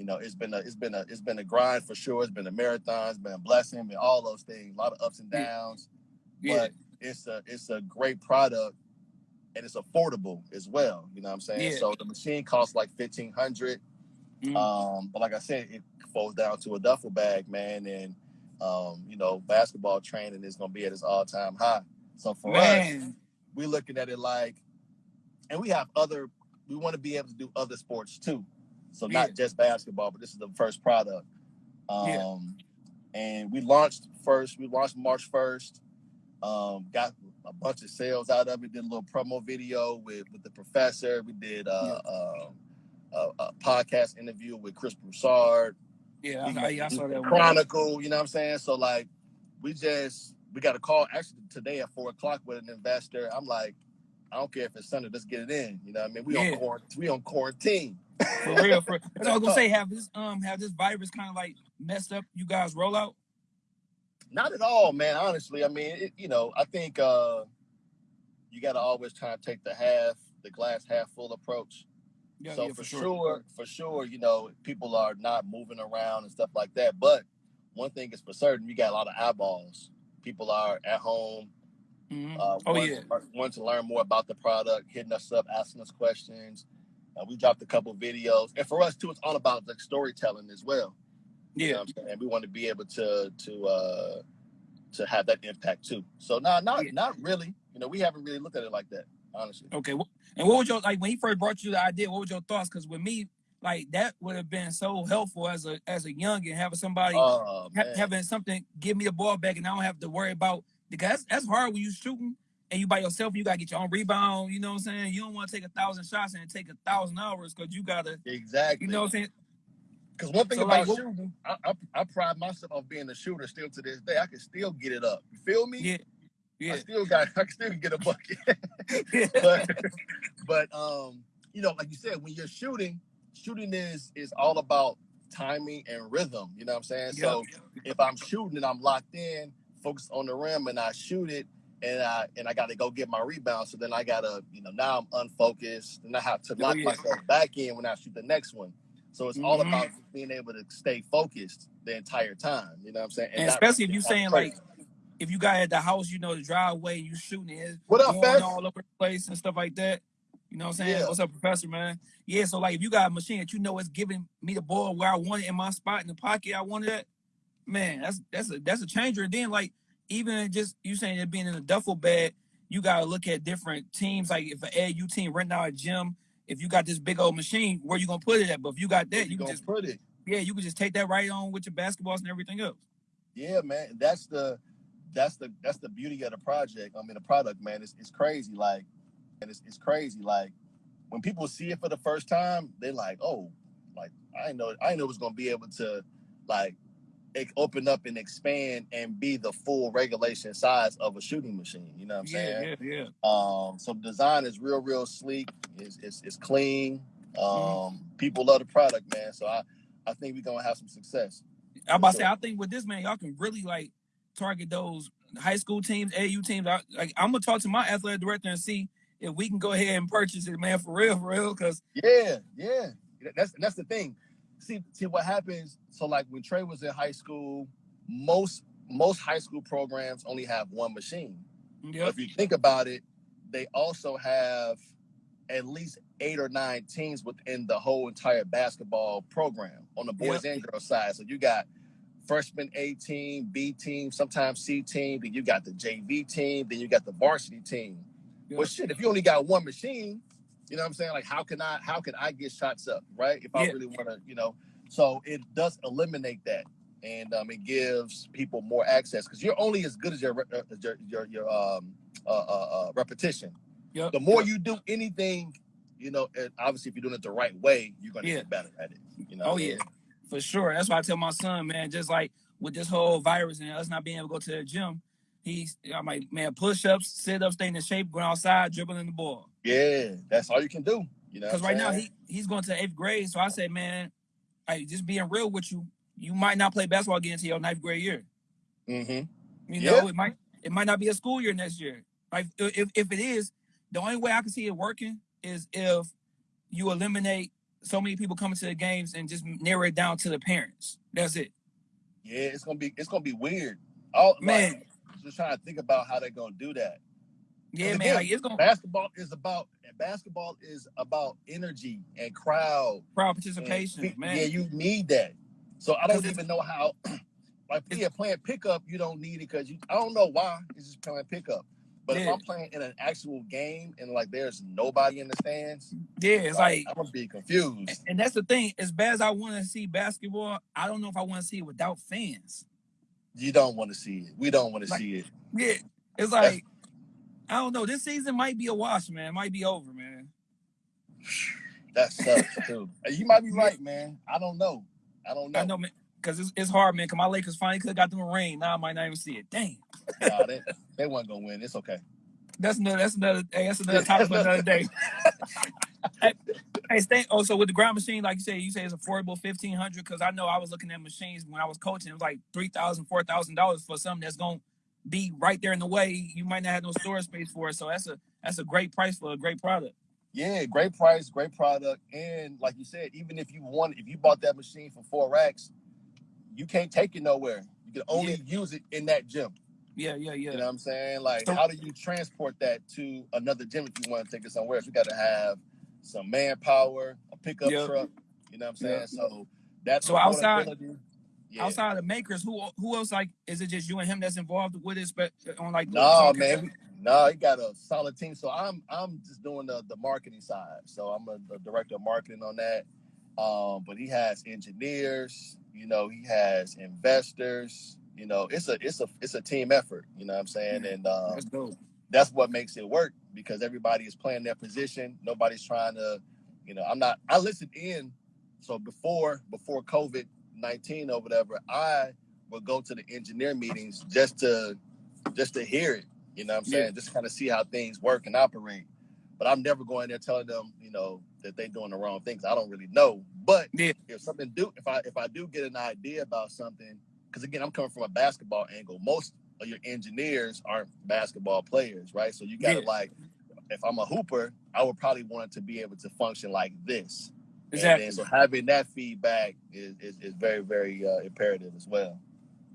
you know, it's been a it's been a it's been a grind for sure. It's been a marathon, it's been a blessing, been all those things, a lot of ups and downs. Yeah. But it's a it's a great product and it's affordable as well. You know what I'm saying? Yeah. So the machine costs like fifteen hundred. Mhm. Um, but like I said, it falls down to a duffel bag, man, and um, you know, basketball training is gonna be at its all time high. So for us, we're looking at it like, and we have other, we want to be able to do other sports too. So not Yeah. just basketball, but this is the first product. Um, Yeah. and we launched first, we launched March 1st, um, got a bunch of sales out of it, did a little promo video with, with the professor. We did uh, um, a, a podcast interview with Chris Broussard. Yeah. We I, I, saw that one. Chronicle, you know what I'm saying? So like we just we got a call actually today at four o'clock with an investor. I'm like, I don't care if it's Sunday, let's get it in. You know what I mean? We Yeah. on quarantine we on quarantine. For real. For, that's what I was gonna say. Have this um have this virus kind of like messed up you guys rollout? Not at all, man. Honestly, I mean, it, you know, I think uh you got to always try to take the half, the glass half full approach. Yeah. so yeah, for, sure, for sure, you know, people are not moving around and stuff like that. But one thing is for certain, we got a lot of eyeballs. People are at home, Mhm. uh, Oh want, yeah. want to learn more about the product, hitting us up, asking us questions. Uh, we dropped a couple videos, and for us too, it's all about like storytelling as well. You know Yeah. what I'm saying? We want to be able to to uh to have that impact too. So no, not Yeah. not really. You know, we haven't really looked at it like that, honestly. Okay. And what was your like when he first brought you the idea? What was your thoughts? Because with me, like that would have been so helpful as a as a young and having somebody Oh ha- having something give me the ball back and I don't have to worry about because that's, that's hard when you shooting and you by yourself. You gotta get your own rebound. You know what I'm saying? You don't want to take a thousand shots and take a thousand hours because you gotta. exactly. You know what I'm saying? Because one thing So, about like, shooting, I, I, I pride myself on being a shooter still to this day. I can still get it up. You feel me? Yeah, I still got. I can still get a bucket. but but um, you know, like you said, when you're shooting, shooting is is all about timing and rhythm. You know what I'm saying? So if I'm shooting and I'm locked in, focused on the rim, and I shoot it, and I and I got to go get my rebound. So then I gotta, you know, now I'm unfocused, and I have to Oh, lock yeah. myself back in when I shoot the next one. So it's all Mhm. about being able to stay focused the entire time. You know what I'm saying? And not especially if you're saying breaks. like if you got at the house, you know, the driveway, you shooting it, What up, going all over the place and stuff like that. You know what I'm saying? Yeah. What's up, Professor, man? Yeah, so like if you got a machine that you know is giving me the ball where I want it in my spot in the pocket, I wanted it, man, that's that's a that's a changer. And then like even just you saying it being in a duffel bag, you gotta look at different teams. Like if an AU team renting out a gym, if you got this big old machine, where you gonna put it at? But if you got that, you you can just put it? yeah, you can just take that right on with your basketballs and everything else. Yeah, man. That's the that's the that's the beauty of the project. I mean, the product, man. It's it's crazy. Like, and it's it's crazy. Like when people see it for the first time, they're like, oh, like I know I know it was gonna be able to like open up and expand and be the full regulation size of a shooting machine. You know what I'm saying? yeah, yeah. Um, so design is real, real sleek. It's, it's, it's clean. Um, Mm-hmm. people love the product, man. So I, I think we're gonna have some success. I'm about to say, I think with this man, y'all can really like target those high school teams, AU teams. I, like, I'm gonna talk to my athletic director and see if we can go ahead and purchase it, man, for real, for real. Because Yeah, yeah. That's that's the thing. See, see what happens. So like when Trey was in high school, most most high school programs only have one machine. Yep, if you think about it, they also have at least eight or nine teams within the whole entire basketball program on the boys and girls side. So you got freshman A team, B team, sometimes C team, then you got the JV team, then you got the varsity team. yep. Well, shit, if you only got one machine, you know what I'm saying? Like, how can I, how can I get shots up, right? If I Yeah. really want to, you know, so it does eliminate that, and um, it gives people more access because you're only as good as your uh, your your, your um uh, uh, uh, repetition. Yep. The more yep. you do anything, you know, and obviously if you're doing it the right way, you're gonna Yeah. get better at it. You know. Oh yeah, for sure. That's why I tell my son, man, just like with this whole virus and us not being able to go to the gym, he's I'm like, man, push ups, sit up, staying in shape, going outside, dribbling the ball. Yeah, that's all you can do. You know. Because right now he he's going to eighth grade, so I said, man, like just being real with you, you might not play basketball again until your ninth grade year. Mm-hmm. You Yeah. know, it might it might not be a school year next year. Like if if it is, the only way I can see it working is if you eliminate so many people coming to the games and just narrow it down to the parents. That's it. Yeah, it's gonna be it's gonna be weird. All Man, like, just trying to think about how they're gonna do that. Yeah, man, again, like it's gonna basketball is about basketball is about energy and crowd. crowd participation, pe- man. Yeah, you need that. So I don't even know how. Like yeah, playing pickup, you don't need it because you. I don't know why. It's just playing pickup. But if I'm playing in an actual game and like there's nobody in the stands, yeah, it's like I'm gonna be confused. and that's the thing. As bad as I want to see basketball, I don't know if I want to see it without fans. You don't want to see it. We don't want to Like- see it. Yeah, it's like I don't know. This season might be a wash, man. It might be over, man. That sucks too. You might be right, man. I don't know. I don't know. I know, man, because it's, it's hard, man. Cause my Lakers finally could have got them a ring. Now I might not even see it. Dang, Nah, they, they weren't gonna win. It's okay. That's another. That's another. Hey, that's another topic for another day. hey, hey, stay. Oh, so with the ground machine, like you say, you say it's affordable, fifteen hundred. Because I know I was looking at machines when I was coaching. It was like three thousand, four thousand dollars for something that's gonna be right there in the way. You might not have no storage space for it. So that's a that's a great price for a great product. Yeah, great price, great product, and like you said, even if you want, if you bought that machine for four racks, you can't take it nowhere. You can only use it in that gym. Yeah, yeah, yeah. You know what I'm saying? Like, how do you transport that to another gym if you want to take it somewhere else? You got to have some manpower, a pickup Yep. truck. You know what I'm saying? Yep. So that's So outside- Yeah. Outside of makers, who who else like is it just you and him that's involved with it? But on like No, man. No, he got a solid team. So I'm I'm just doing the, the marketing side. So I'm a, the director of marketing on that. Um, but he has engineers, you know, he has investors, you know, it's a it's a it's a team effort, you know what I'm saying? And um, That's dope. that's what makes it work because everybody is playing their position. Nobody's trying to, you know, I'm not. I listened in. So before before COVID nineteen or whatever, I would go to the engineer meetings just to just to hear it. You know what I'm Yeah. saying? Just kind of see how things work and operate. But I'm never going there telling them, you know, that they're doing the wrong things. I don't really know. But Yeah. if something do, if I if I do get an idea about something, because again, I'm coming from a basketball angle. Most of your engineers aren't basketball players, right? So you got to Yeah. like, if I'm a hooper, I would probably want to be able to function like this. And Exactly. then, so having that feedback is is, is very very uh, imperative as well.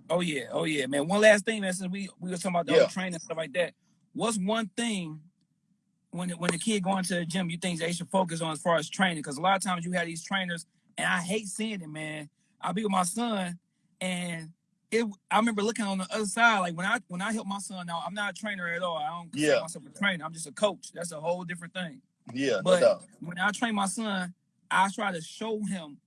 Oh yeah, oh yeah, man. One last thing, man. Since we we were talking about the Yeah. training and stuff like that, what's one thing when when the kid going to the gym you think they should focus on as far as training? Because a lot of times you have these trainers, and I hate seeing it, man. I'll be with my son, and it. I remember looking on the other side, like when I when I help my son. Now I'm not a trainer at all. I don't consider Yeah. myself a trainer. I'm just a coach. That's a whole different thing. Yeah, But doubt. when I train my son, I try to show him,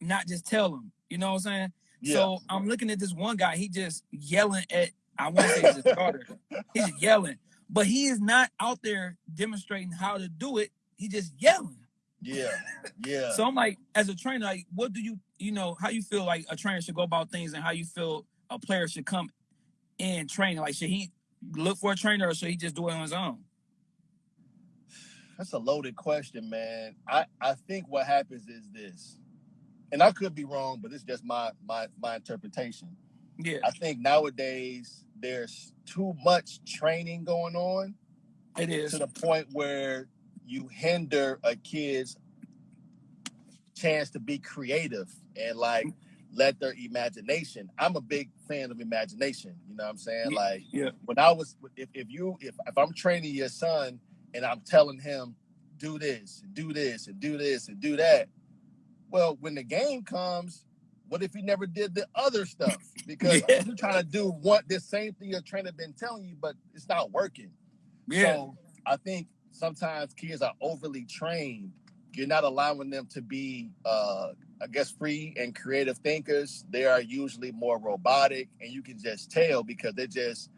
not just tell him. You know what I'm saying? Yeah, So I'm looking at this one guy. He just yelling at. I want to say his daughter. He's yelling, but he is not out there demonstrating how to do it. He just yelling. Yeah, yeah. So I'm like, as a trainer, like, what do you, you know, how you feel like a trainer should go about things, and how you feel a player should come in training? Like, should he look for a trainer, or should he just do it on his own? That's a loaded question, man. I, I think what happens is this, and I could be wrong, but it's just my my my interpretation. Yeah, I think nowadays there's too much training going on it is. to the point where you hinder a kid's chance to be creative and like let their imagination. I'm a big fan of imagination. You know what I'm saying? Yeah, Like yeah. when I was if, if you if, if I'm training your son and I'm telling him do this, do this, and do this and do that, well, when the game comes, what if he never did the other stuff? Because Yeah. you're trying to do what the same thing your trainer been telling you, but it's not working. Yeah, So I think sometimes kids are overly trained. You're not allowing them to be, uh, I guess, free and creative thinkers. They are usually more robotic, and you can just tell because they're just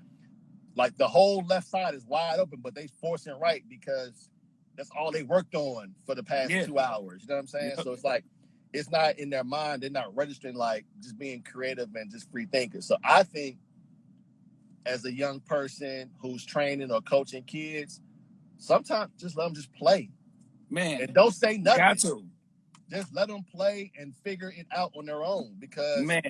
like the whole left side is wide open, but they forcing right because that's all they worked on for the past Yeah. two hours. You know what I'm saying? So it's like it's not in their mind. They're not registering like just being creative and just free thinkers. So I think as a young person who's training or coaching kids, sometimes just let them just play man, and don't say nothing. got to, Just let them play and figure it out on their own. Because man.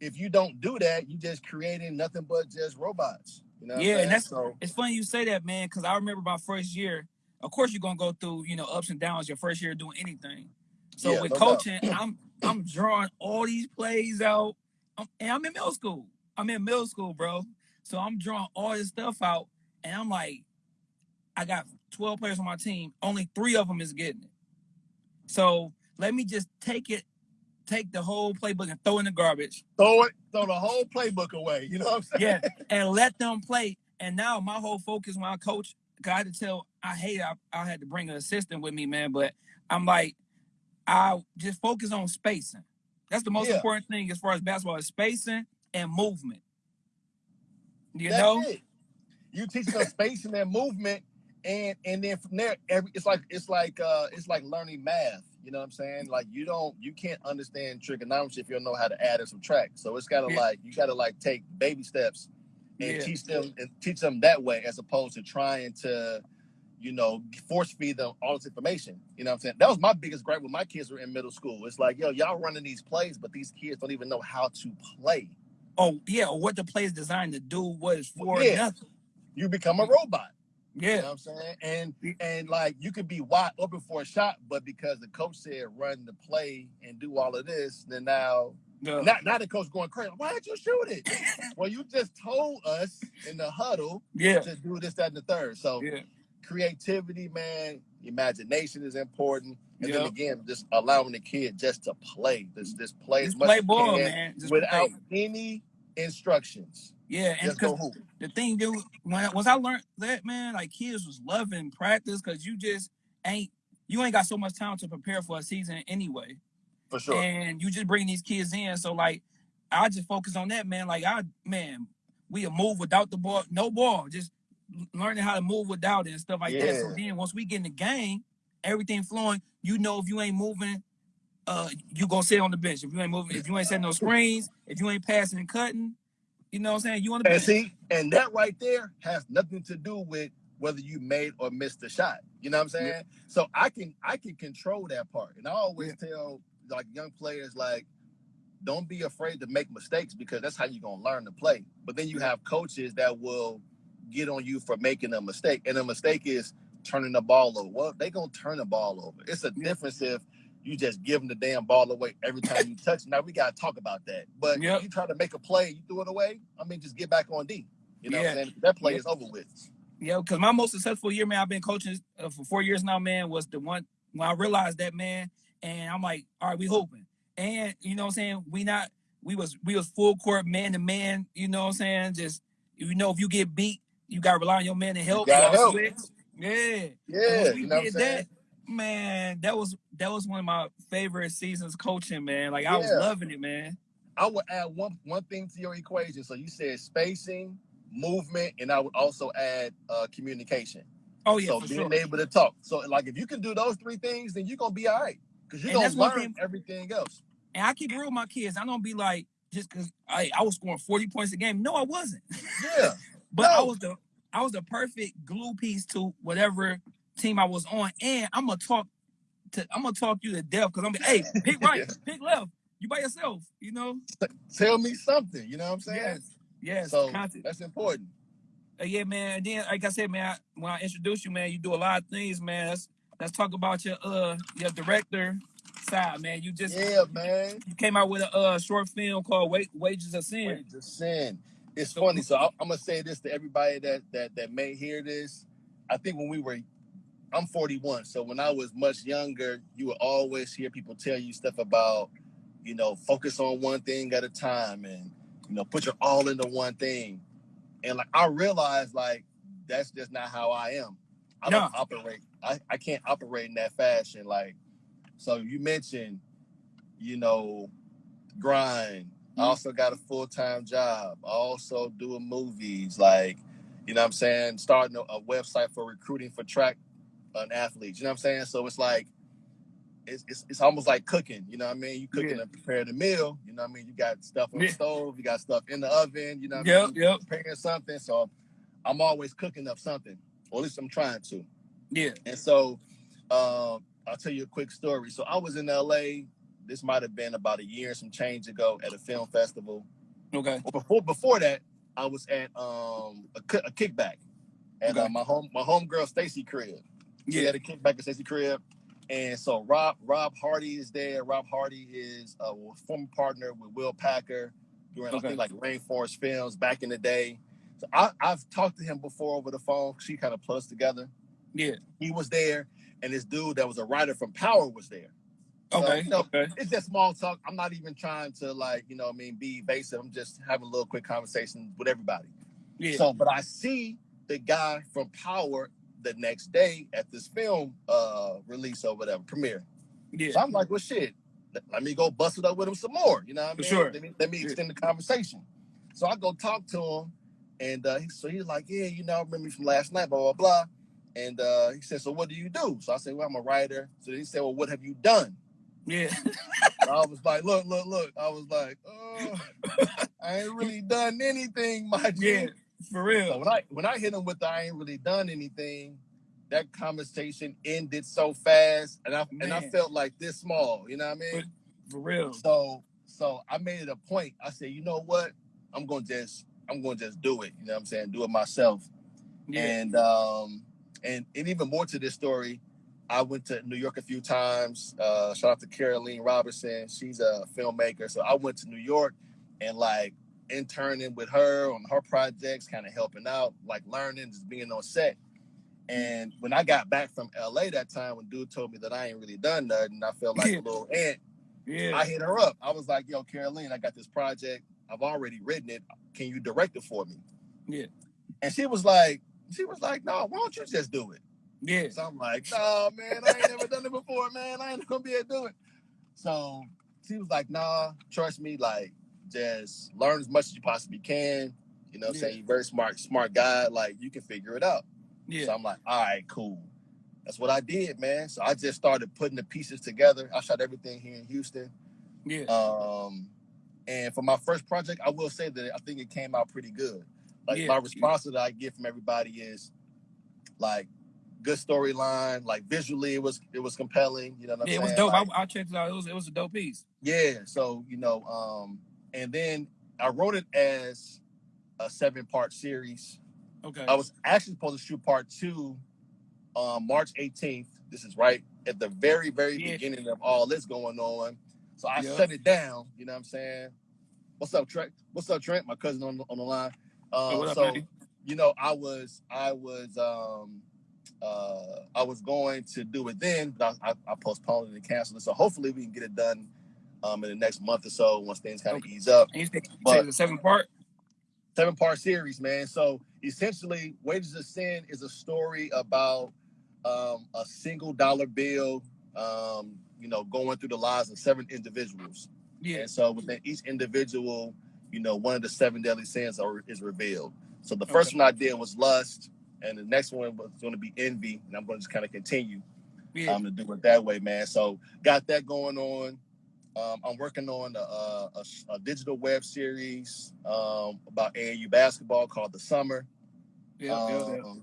if you don't do that, you just creating nothing but just robots. You know? what I'm Yeah, and saying? that's- so. It's funny you say that, man, because I remember my first year. Of course, you're gonna go through, you know, ups and downs your first year doing anything. So Yeah, with no doubt. coaching, I'm I'm drawing all these plays out, I'm, and I'm in middle school. I'm in middle school, bro. So I'm drawing all this stuff out, and I'm like, I got 12 players on my team. Only three of them is getting it. So let me just take it, take the whole playbook and throw in the garbage. throw it, throw the whole playbook away. You know what I'm saying? yeah, and let them play. And now my whole focus when I coach, I had to tell, I hate I, I had to bring an assistant with me, man. But I'm like, I just focus on spacing. That's the most Yeah. important thing as far as basketball is spacing and movement. You That's know? it. You teach them spacing and movement, and and then from there, every it's like it's like uh it's like learning math. You know what I'm saying? Like you don't you can't understand trigonometry if you don't know how to add and subtract. So it's gotta Yeah. like you gotta like take baby steps and Yeah. teach them and teach them that way as opposed to trying to you know force feed them all this information you know what i'm saying that was my biggest gripe when my kids were in middle school it's like yo y'all running these plays but these kids don't even know how to play Oh yeah, or what the play is designed to do, what it's for, Yeah. nothing. you become a robot You know Yeah, I'm saying? And and like you could be wide open for a shot, but because the coach said run the play and do all of this, then now the- now, now the coach going crazy. Why did you shoot it? well, you just told us in the huddle yeah, to do this, that, and the third. So yeah, creativity, man, imagination is important. And then again, just allowing the kid just to play. Just just play just as much play as ball, can man. Just without play. any instructions. Yeah, and Just because go hoop. the thing, dude, when I, once I learned that, man, like kids was loving practice because you just ain't you ain't got so much time to prepare for a season anyway. For sure. And you just bring these kids in. So like I just focus on that, man. Like I man, we move without the ball, no ball, just learning how to move without it and stuff like that. So Yeah. then once we get in the game, everything flowing, you know if you ain't moving, uh you gonna sit on the bench. If you ain't moving, if you ain't setting no screens, if you ain't passing and cutting, you know what I'm saying? You on the And bench. see, and that right there has nothing to do with whether you made or missed the shot. You know what I'm saying? So I can I can control that part. And I always tell like young players like don't be afraid to make mistakes because that's how you're gonna learn to play. But then you have coaches that will get on you for making a mistake. And a mistake is turning the ball over. Well, they gonna turn the ball over. It's a Yeah. difference if you just give them the damn ball away every time you touch it. Now we gotta talk about that. But Yep. if you try to make a play, you threw it away. I mean, just get back on D. You know what Yeah. I'm saying? That play Yeah. is over with. Yeah, because my most successful year, man, I've been coaching uh, for four years now, man, was the one when I realized that, man, and I'm like, all right, we hoping. And you know what I'm saying? We not we was we was full court man to man, you know what I'm saying? Just you know, if you get beat, you gotta rely on your man to help. gotta y'all help. Yeah. And Yeah, we you know what I'm did saying? that, man, that was that was one of my favorite seasons coaching, man. Like I was loving it, man. I would add one one thing to your equation. So you said spacing, movement, and I would also add uh, communication. Oh yeah, so being sure. able to talk. So like if you can do those three things, then you're gonna be all right. Because you're And gonna learn thing- everything else. And I keep real with my kids. I don't be like just because I, I was scoring 40 points a game. No, I wasn't. Yeah. But I was the I was the perfect glue piece to whatever team I was on. And I'm gonna talk to I'm gonna talk you to death because I'm like, hey, pick right, Yeah. pick left. You by yourself, you know? Tell me something. You know what I'm saying? Yes. Yes. So content. that's important. Uh, yeah, man. And then, like I said, man, I, when I introduce you, man, you do a lot of things, man. Let's let's talk about your uh your director side, man. You just Yeah, man. you came out with a uh short film called Wa- Wages of Sin. Wait to sin. It's So- funny. So I, I'm gonna say this to everybody that that that may hear this. I think when we were, I'm 41. So when I was much younger, you would always hear people tell you stuff about, you know, focus on one thing at a time, and you know, put your all into one thing. And like I realized, like that's just not how I am. I don't operate. I, I can't operate in that fashion. Like, so you mentioned, you know, grind. I Mhm. also got a full time job. I also doing movies, like, you know what I'm saying? Starting a, a website for recruiting for track and athlete. You know what I'm saying? So it's like it's, it's, it's almost like cooking, you know what I mean? You cooking Yeah. and preparing a meal, you know what I mean? You got stuff on Yeah. the stove, you got stuff in the oven, you know what I mean? yep. Preparing something. So I'm always cooking up something, or at least I'm trying to. Yeah. And so um, I'll tell you a quick story. So I was in LA. This might have been about a year and some change ago at a film festival. Okay. Well, before before that, I was at um, a, a kickback at Okay. uh, my home my homegirl Stacy crib. Yeah. had a kickback at Stacy crib, and so Rob Rob Hardy is there. Rob Hardy is a former partner with Will Packer during I think like Rainforest Films back in the day. So I, I've talked to him before over the phone. She kind of put us together Yeah. he was there, and this dude that was a writer from Power was there. So, Okay. you know, Okay. it's just small talk. I'm not even trying to like, you know, I mean, be evasive. I'm just having a little quick conversation with everybody. Yeah. So, but I see the guy from Power the next day at this film uh release or whatever premiere. yeah. So I'm like, well, shit. Let, me go bust it up with him some more. You know what I mean? sure. Let me, let me extend the conversation. So I go talk to him, and uh, so he's like, yeah, you know, I remember me from last night, blah blah blah. And uh, he said, so what do you do? So I said, well, I'm a writer. So he said, well, what have you done? Yeah. I was like, look, look, look. I was like, oh, I ain't really done anything, my G. For real. when I when I hit him with the I ain't really done anything, that conversation ended so fast, and I and I felt like this small. You know what I mean? For real. So so I made it a point. I said, you know what? I'm gonna just I'm gonna just do it. You know what I'm saying? Do it myself. Yeah. And um and, and even more to this story, I went to New York a few times. Uh shout out to Caroline Robertson. She's a filmmaker. So I went to New York and like interning with her on her projects, kind of helping out, like learning, just being on set. And when I got back from LA that time, when dude told me that I ain't really done nothing, I felt like Yeah. a little ant. Yeah. I hit her up. I was like, "Yo, Caroline, I got this project. I've already written it. Can you direct it for me?" Yeah. And she was like, "She was like, no. Why don't you just do it?" Yeah. So I'm like, nah, man, I ain't never done it before, man. I ain't gonna be able to do it. So she was like, nah, trust me, like, just learn as much as you possibly can. You know Yeah. saying? You're very smart, smart guy. Like, you can figure it out. Yeah. So I'm like, all right, cool. That's what I did, man. So I just started putting the pieces together. I shot everything here in Houston. yeah. Um, and for my first project, I will say that I think it came out pretty good. Like Yeah. my response that I get from everybody is like good storyline, like visually it was it was compelling. You know what I'm yeah, it was dope. Like, I, I checked it out. It was it was a dope piece. yeah. So you know, um, and then I wrote it as a seven part series. Okay. I was actually supposed to shoot part two um, March 18th. This is right at the very, very Yeah. beginning of all this going on. So I Yeah. shut it down. You know what I'm saying? What's up, Trent? What's up, Trent? My cousin on the, on the line. Um, what up, so man? you know, I was, I was, um, uh, I was going to do it then, but I, I, I postponed it and canceled it. So hopefully we can get it done um, in the next month or so once things kind of Okay. ease up And you you but- the seven part. seven part series, man. So essentially, Wages of Sin is a story about um, a single dollar bill, um, you know, going through the lives of seven individuals. Yeah. And so within each individual, you know, one of the seven deadly sins are, is revealed. So the first Okay. one I did was lust, and the next one was going to be envy, and I'm going to just kind of continue Yeah. um, to do it that way, man. So got that going on. Um, I'm working on a, a, a- a digital web series um, about AAU basketball called The Summer. yeah, yeah, yeah. Um,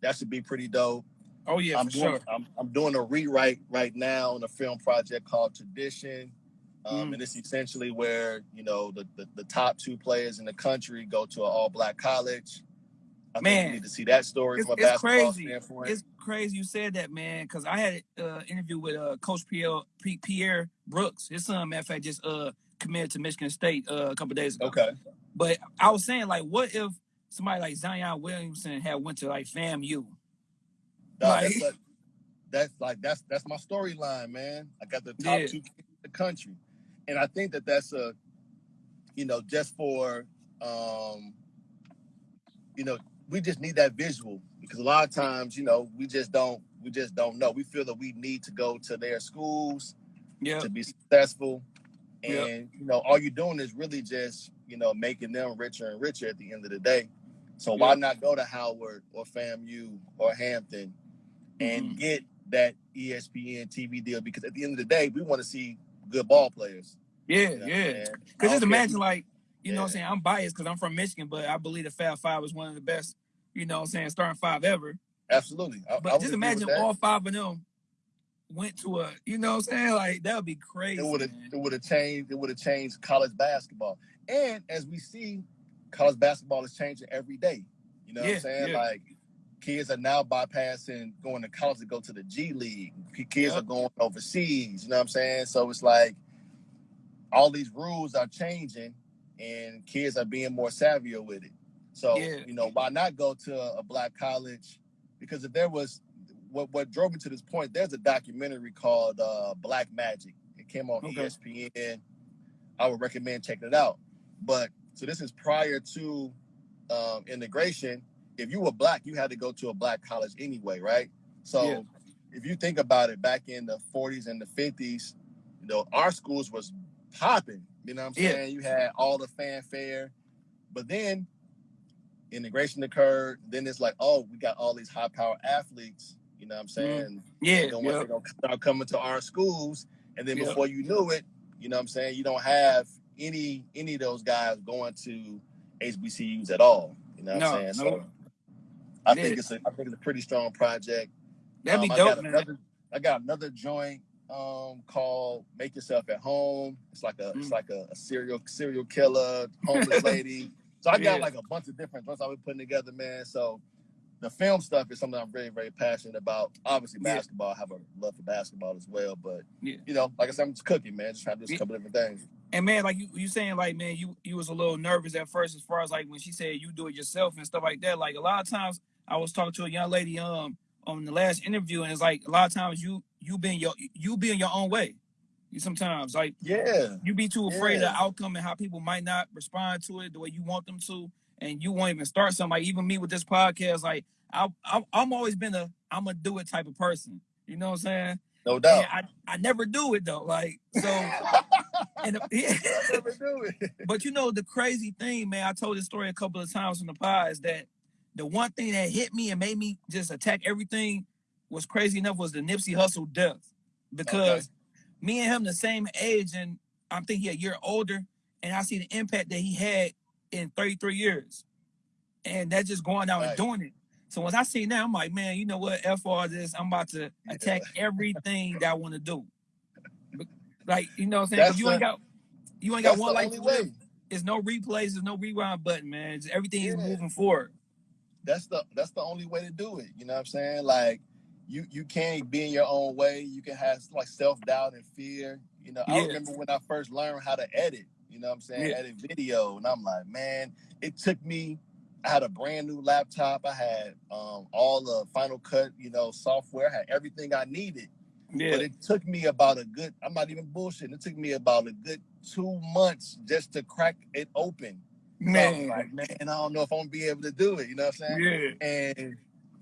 That should be pretty dope. Oh yeah, I'm for doing sure. I'm, I'm doing a rewrite right now on a film project called Tradition. Um, Mm. And it's essentially where you know the, the, the top two players in the country go to an all black college. I think Man, you need to see that story It's, from a it's basketball crazy. standpoint. It's crazy you said that, man. Because I had an uh, interview with uh, Coach Pierre, Pierre Brooks. His son, matter of fact, just uh, committed to Michigan State uh, a couple days ago. okay. But I was saying, like, what if somebody like Zion Williamson had went to like FAMU? Dog, Like- that's, like, that's like that's that's my storyline, man. I got the top Yeah. two in the country, and I think that that's a, you know, just for, um, you know, we just need that visual because a lot of times, you know, we just don't we just don't know. We feel that we need to go to their schools Yeah, to be successful, and you know, all you're doing is really just you know making them richer and richer at the end of the day. So why not go to Howard or FAMU or Hampton? and Mhm. get that ESPN TV deal because at the end of the day, we want to see good ball players. yeah, you know yeah. Because just imagine, like, you know what I'm saying? I'm biased because I'm from Michigan, but I believe the Fab Five is one of the best, you know what I'm saying, starting five ever. absolutely. I, I But would just imagine all five of them went to a, you know what I'm saying? Like, that would be crazy. it would have it would have changed it would have changed college basketball. And as we see, college basketball is changing every day. You know what I'm saying? yeah. Like kids are now bypassing going to college to go to the G League. Kids Yep. are going overseas. You know what I'm saying? So it's like all these rules are changing, and kids are being more savvier with it. So Yeah. you know, why not go to a, black college? Because if there was what what drove me to this point, there's a documentary called uh, Black Magic. It came on Okay. ESPN. I would recommend checking it out. But so this is prior to um, integration. If you were black, you had to go to a black college anyway, right? So Yeah. if you think about it, back in the 40s and the 50s, you know, our schools was popping. You know what I'm Yeah. saying? You had all the fanfare, but then integration occurred. Then it's like, oh, we got all these high power athletes. You know what I'm saying? Yeah, They're gonna, yeah. they're gonna start coming to our schools, and then Yeah. before you knew it, you know what I'm saying, you don't have any any of those guys going to HBCUs at all. You know what No, I'm saying? no. So I Yeah. think it's a I think it's a pretty strong project. That'd be Um, I dope, got man. another I got another joint um called Make Yourself at Home. It's like a it's Mm. like a, a serial serial killer, homeless lady. So I got Yeah. like a bunch of different joints I've been putting together, man. So the film stuff is something I'm very, very passionate about. Obviously, Yeah. basketball, I have a love for basketball as well. But Yeah. you know, like I said, I'm just cooking, man. Just trying to do a couple different things. And man, like you, you saying, like man, you you was a little nervous at first, as far as like when she said you do it yourself and stuff like that. Like a lot of times, I was talking to a young lady um on the last interview, and it's like a lot of times you you being your you being your own way. You sometimes like Yeah. you be too afraid of the outcome and how people might not respond to it the way you want them to, and you won't even start something. Like even me with this podcast, like I, I I'm always been a I'm gonna do it type of person. You know what I'm saying? No doubt. And I I never do it though. Like so. and yeah. never do it. But you know the crazy thing, man. I told this story a couple of times on the pod is that the one thing that hit me and made me just attack everything was crazy enough was the Nipsey Hussle death because me and him the same age and I'm thinking a year older and I see the impact that he had in 33 years and that's just going out and doing it. So once I see that, I'm like, man, you know what? F all this. I'm about to attack everything that I want to do. Like, you know what I'm saying? That's you ain't got you ain't got one the life to live. There's no replays, there's no rewind button, man. It's- everything is moving forward. That's the that's the only way to do it. You know what I'm saying? Like you you can't be in your own way. You can have like self doubt and fear. You know, I remember when I first learned how to edit. You know what I'm saying? Yeah. Edit video, and I'm like, man, it took me. I had a brand new laptop. I had um, all the Final Cut, you know, software. I had everything I needed. Yeah. But it took me about a good. I'm not even bullshitting. It took me about a good two months just to crack it open. So I was man. like, man, I don't know if I'm gonna be able to do it. You know what I'm saying? Yeah. and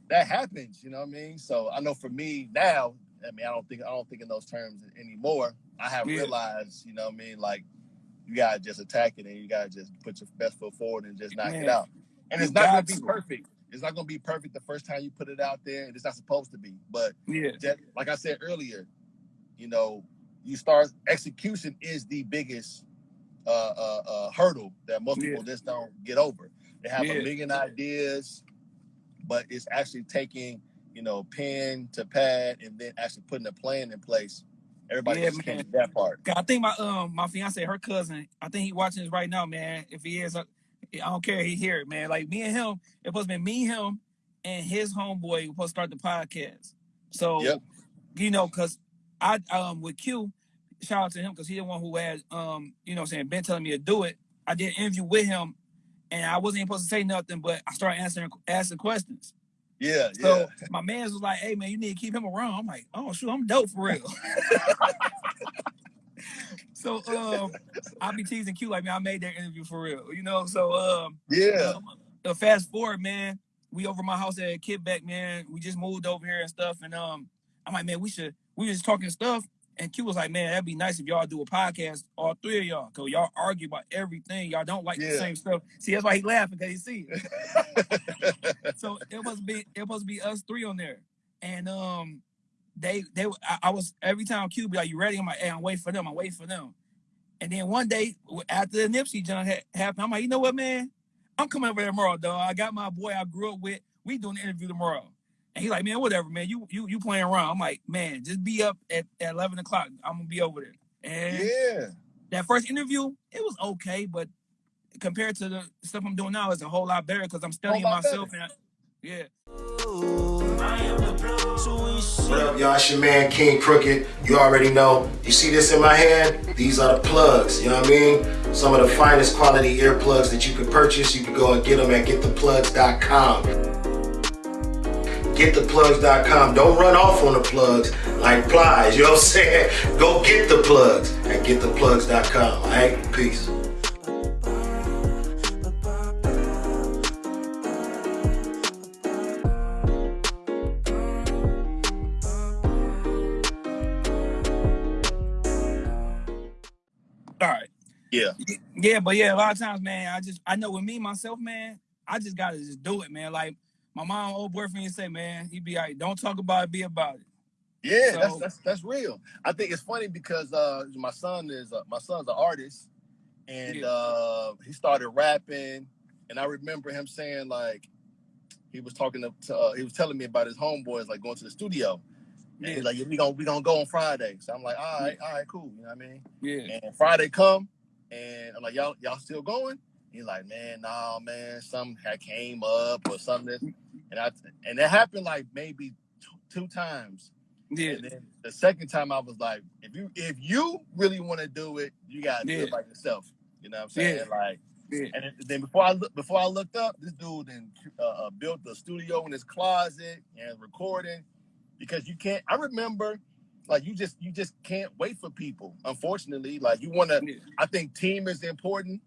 that happens you know what i mean so i know for me now i mean i don't think i don't think in those terms anymore i have Yeah. realized you know what i mean like you gotta just attack it and you gotta just put your best foot forward and just knock Man, it out and it's not gonna be perfect it's not gonna be perfect the first time you put it out there and it's not supposed to be but Yeah. just, like i said earlier you know you start execution is the biggest uh, uh, uh, hurdle that most Yeah. people just don't get over. They have Yeah. a million ideas, but it's actually taking you know pen to pad and then actually putting a plan in place. Everybody Yeah, man. that part. I think my um my fiance, her cousin, I think he watching this right now, man. If he is, uh, I don't care. He hear it, man. Like me and him, it was to be me, him, and his homeboy supposed to start the podcast. So Yep. you know, cause I um with Q, shout out to him because he the one who had um you know saying been telling me to do it. I did an interview with him, and I wasn't even supposed to say nothing, but I started answering asking questions. Yeah, So yeah, my man's was like, "Hey man, you need to keep him around." I'm like, "Oh shoot, I'm dope for real." so um, I be teasing Q like, "Man, I made that interview for real," you know. So um, yeah. um, uh, fast forward, man, we over my house at Kickback, man. We just moved over here and stuff, and um, I'm like, man, we should. We was talking stuff, and Q was like, man, that'd be nice if y'all do a podcast, all three of y'all, cause y'all argue about everything. Y'all don't like the same stuff. See, that's why he laughing because he see it so it must be it must be us three on there, and um, they they I, I was every time Q be like, "You ready?" I'm like, "Hey, I'm waiting for them. I'm waiting for them." And then one day after the Nipsey John ha- happened, I'm like, "You know what, man? I'm coming over there tomorrow, dog. I got my boy I grew up with. We doing the interview tomorrow." And he like, "Man, whatever, man. You you you playing around?" I'm like, "Man, just be up at, at 11 o'clock. I'm gonna be over there." And yeah. that first interview, it was okay, but compared to the stuff I'm doing now, it's a whole lot better because I'm studying lot myself and I, yeah. What up, y'all? It's your man King Crooked. You already know. You see this in my hand? These are the plugs. You know what I mean? Some of the finest quality earplugs that you can purchase. You can go and get them at gettheplugs.com. Gettheplugs.com. Don't run off on the plugs like flies. You know what I'm saying? Go get the plugs at gettheplugs.com. All right? Peace. All right. Yeah. Yeah, but yeah, a lot of times, man, I just I know with me myself, man, I just gotta just do it, man. Like my mom, old boyfriend, to say, man, he'd be like, "Don't talk about it, be about it." Yeah, So- that's that's that's real. I think it's funny because uh, my son is uh, my son's an artist, and Yeah. uh, he started rapping, and I remember him saying like he was talking to, to uh, he was telling me about his homeboys like going to the studio, and Yeah, he's like, yeah, we gonna we gonna go on Friday. So I'm like, all right, all right, cool. You know what I mean? yeah, And Friday come, and I'm like, y'all y'all still going? He's like, man, nah, man, something had came up or something, and I and it happened like maybe two, two times. yeah, And then the second time I was like, if you if you really want to do it, you gotta do it by yourself. You know what I'm saying? Yeah. Like, yeah, and then- before I look before I looked up, this dude then uh, uh, built a studio in his closet and recording because you can't. I remember, like you just you just can't wait for people. Unfortunately, like you want to. yeah, I think team is important.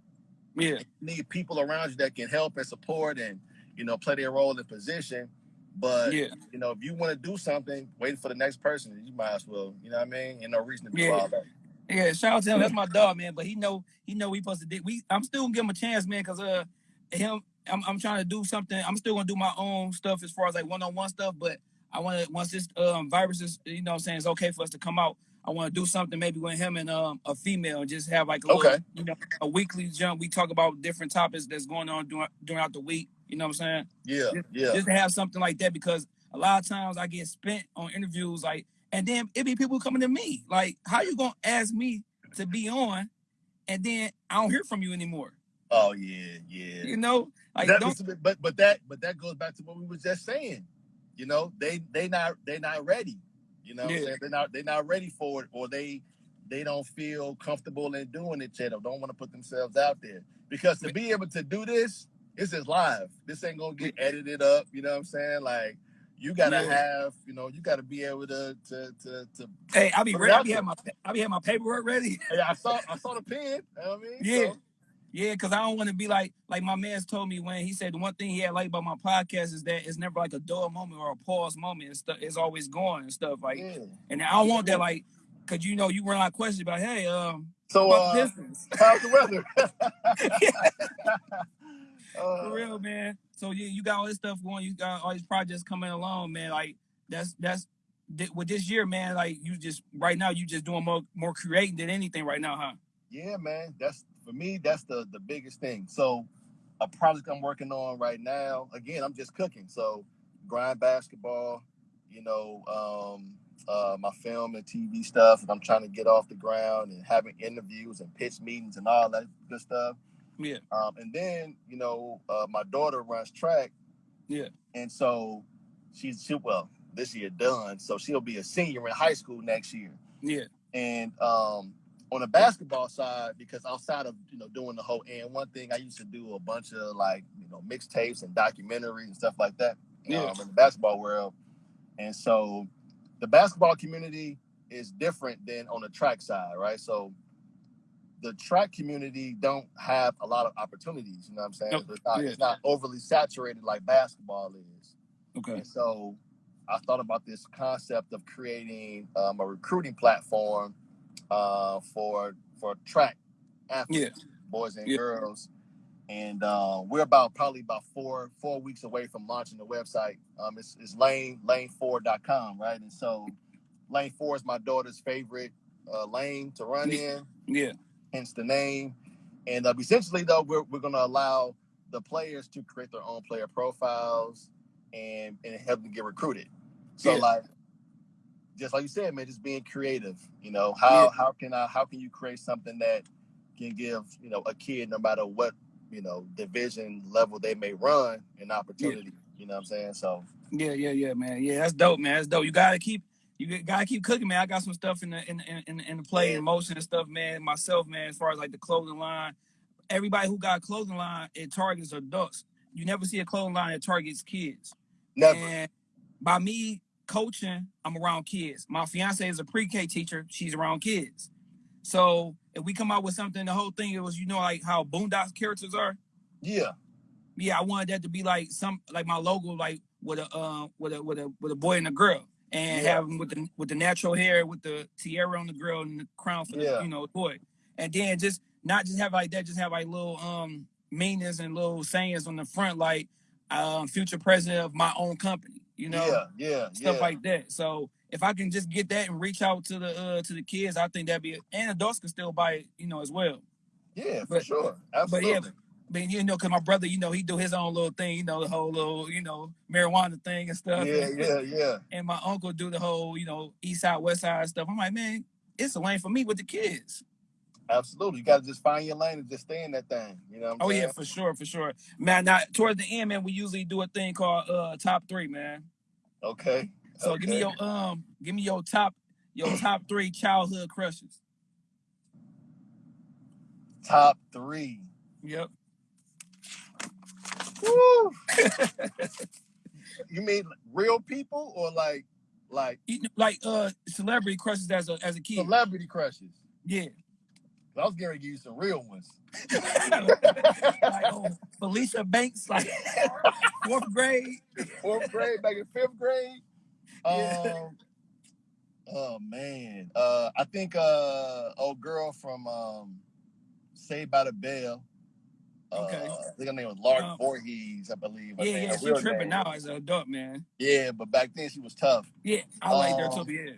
yeah, You need people around you that can help and support and you know play their role in the position. But Yeah. you know, if you want to do something, waiting for the next person, you might as well. You know what I mean? And no reason to do Yeah. all that. Yeah, shout out to him. That's my dog, man. But he know he know we supposed to do. We I'm still gonna give him a chance, man, because uh him I'm I'm trying to do something. I'm still gonna do my own stuff as far as like one on one stuff. But I want to once this um virus is you know what I'm saying it's okay for us to come out. I want to do something maybe with him and um a female and just have like a Okay. little, you know a weekly jump. We talk about different topics that's going on during throughout the week. You know what I'm saying? Yeah, Just- yeah, Just to have something like that because a lot of times I get spent on interviews like and then it be people coming to me like how you gonna ask me to be on and then I don't hear from you anymore. Oh yeah, yeah. You know, like that don't was, but but that but that goes back to what we was just saying. You know, they they not they not ready. You know, what I'm Yeah. saying? they're not they're not ready for it, or they they don't feel comfortable in doing it yet, or don't want to put themselves out there. Because to be able to do this, this is live. This ain't gonna get edited up. You know what I'm saying? Like you gotta Yeah. have, you know, you gotta be able to to to. to hey, I'll be ready. I'll be having my I'll be having my paperwork ready. Yeah, I saw I saw the pen. You know what I mean? Yeah. So, Yeah, because I don't want to be like like my man's told me when he said the one thing he had liked about my podcast is that it's never like a dull moment or a pause moment. It's, it's always going and stuff like. yeah. And I don't want that like, cause you know you run out of questions about hey um So uh, how's the weather? Uh, for real man. So yeah, you got all this stuff going. You got all these projects coming along, man. Like that's that's th- with this year, man. Like you just right now you just doing more more creating than anything right now, huh? Yeah, man. That's for me. That's the the biggest thing. So, a project I'm working on right now. Again, I'm just cooking. So, grind basketball. You know, um, uh, my film and TV stuff, and I'm trying to get off the ground and having interviews and pitch meetings and all that good stuff. Yeah. Um, and then, you know, uh, my daughter runs track. Yeah. And so, she's she well this year done. So she'll be a senior in high school next year. Yeah. And um, on the basketball side, because outside of you know doing the whole AND1 thing, I used to do a bunch of like you know mixtapes and documentaries and stuff like that Yeah. um, in the basketball world. And so the basketball community is different than on the track side, right? So the track community don't have a lot of opportunities. You know what I'm saying? Nope. It's, not, Yeah. it's not overly saturated like basketball is. Okay. And so I thought about this concept of creating um, a recruiting platform uh, for for track athletes, boys and Yeah. girls. And uh, we're about probably about four four weeks away from launching the website. Um, it's, it's lane lane4.com, right? And so lane four is my daughter's favorite uh, lane to run in Yeah. Hence the name. And uh, essentially, though, we're, we're going to allow the players to create their own player profiles and, and help them get recruited. So, Yeah. like, just like you said, man, just being creative. You know, how Yeah. how can I how can you create something that can give you know a kid, no matter what you know division level they may run, an opportunity. You know what I'm saying? So, Yeah, yeah, yeah, man. Yeah, that's dope, man. That's dope. You gotta keep you gotta keep cooking, man. I got some stuff in the in in in, in the play in motion and stuff, man. Myself, man, as far as like the clothing line. Everybody who got a clothing line, it targets adults. You never see a clothing line that targets kids. never. And by me coaching, I'm around kids. My fiance is a pre-K teacher. She's around kids. So if we come out with something, the whole thing it was, you know, like how Boondocks characters are. yeah, yeah, I wanted that to be like some like my logo, like with a uh, with a with a with a boy and a girl, and Yeah. have them with the with the natural hair, with the tiara on the girl and the crown for Yeah. the you know boy, and then just not just have like that, just have like little um meanings and little sayings on the front, like um future president of my own company, you know, yeah, yeah, stuff yeah. like that. So if I can just get that and reach out to the uh to the kids, I think that'd be and adults can still buy it, you know, as well. yeah, for but- sure, But absolutely. yeah, but you know, cause my brother, you know, he do his own little thing, you know, the whole little, you know, marijuana thing and stuff. yeah, yeah, yeah. And my uncle do the whole, you know, east side, west side stuff. I'm like, man, it's a lane for me with the kids. Absolutely. You gotta just find your lane and just stay in that thing. You know what I'm Oh saying? yeah, for sure, for sure. Man, now towards the end, man, we usually do a thing called uh top three, man. Okay. So give me your um, give me your top your top three childhood crushes. top three. Yep. Woo! you mean real people or like like You know, like uh celebrity crushes as a as a kid. celebrity crushes? Yeah. I was going to give you some real ones. like oh, Felicia Banks, like fourth grade. Fourth grade, back in fifth grade. Yeah. Um, oh man, uh, I think uh, old girl from um, Saved by the Bell. Uh, Okay. I think her name was Lark Um, Voorhies, I believe. Yeah, name- yeah, she tripping name. now as an adult, man. Yeah, but back then she was tough. Yeah, I like her Um, too. Yeah.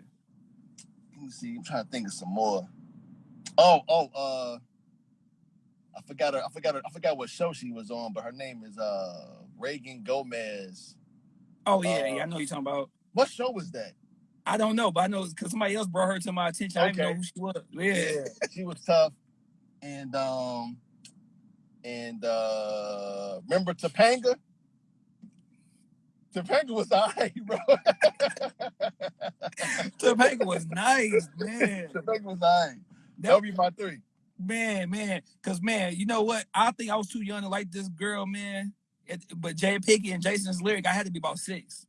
Let me see. I'm trying to think of some more. Oh, oh, uh, I forgot her. I forgot her. I forgot what show she was on, but her name is uh Reagan Gomez. Oh yeah, uh, yeah. I know you're talking about. What show was that? I don't know, but I know because somebody else brought her to my attention. I didn't know who she was. Yeah. she was tough. And um, and uh, remember Topanga? Topanga was alright, bro. Topanga was nice, man. Topanga was alright. That- That'll be my three. Man, man, because man, you know what? I think I was too young to like this girl, man. It, but Jada Pinkett and Jason's lyric, I had to be about six.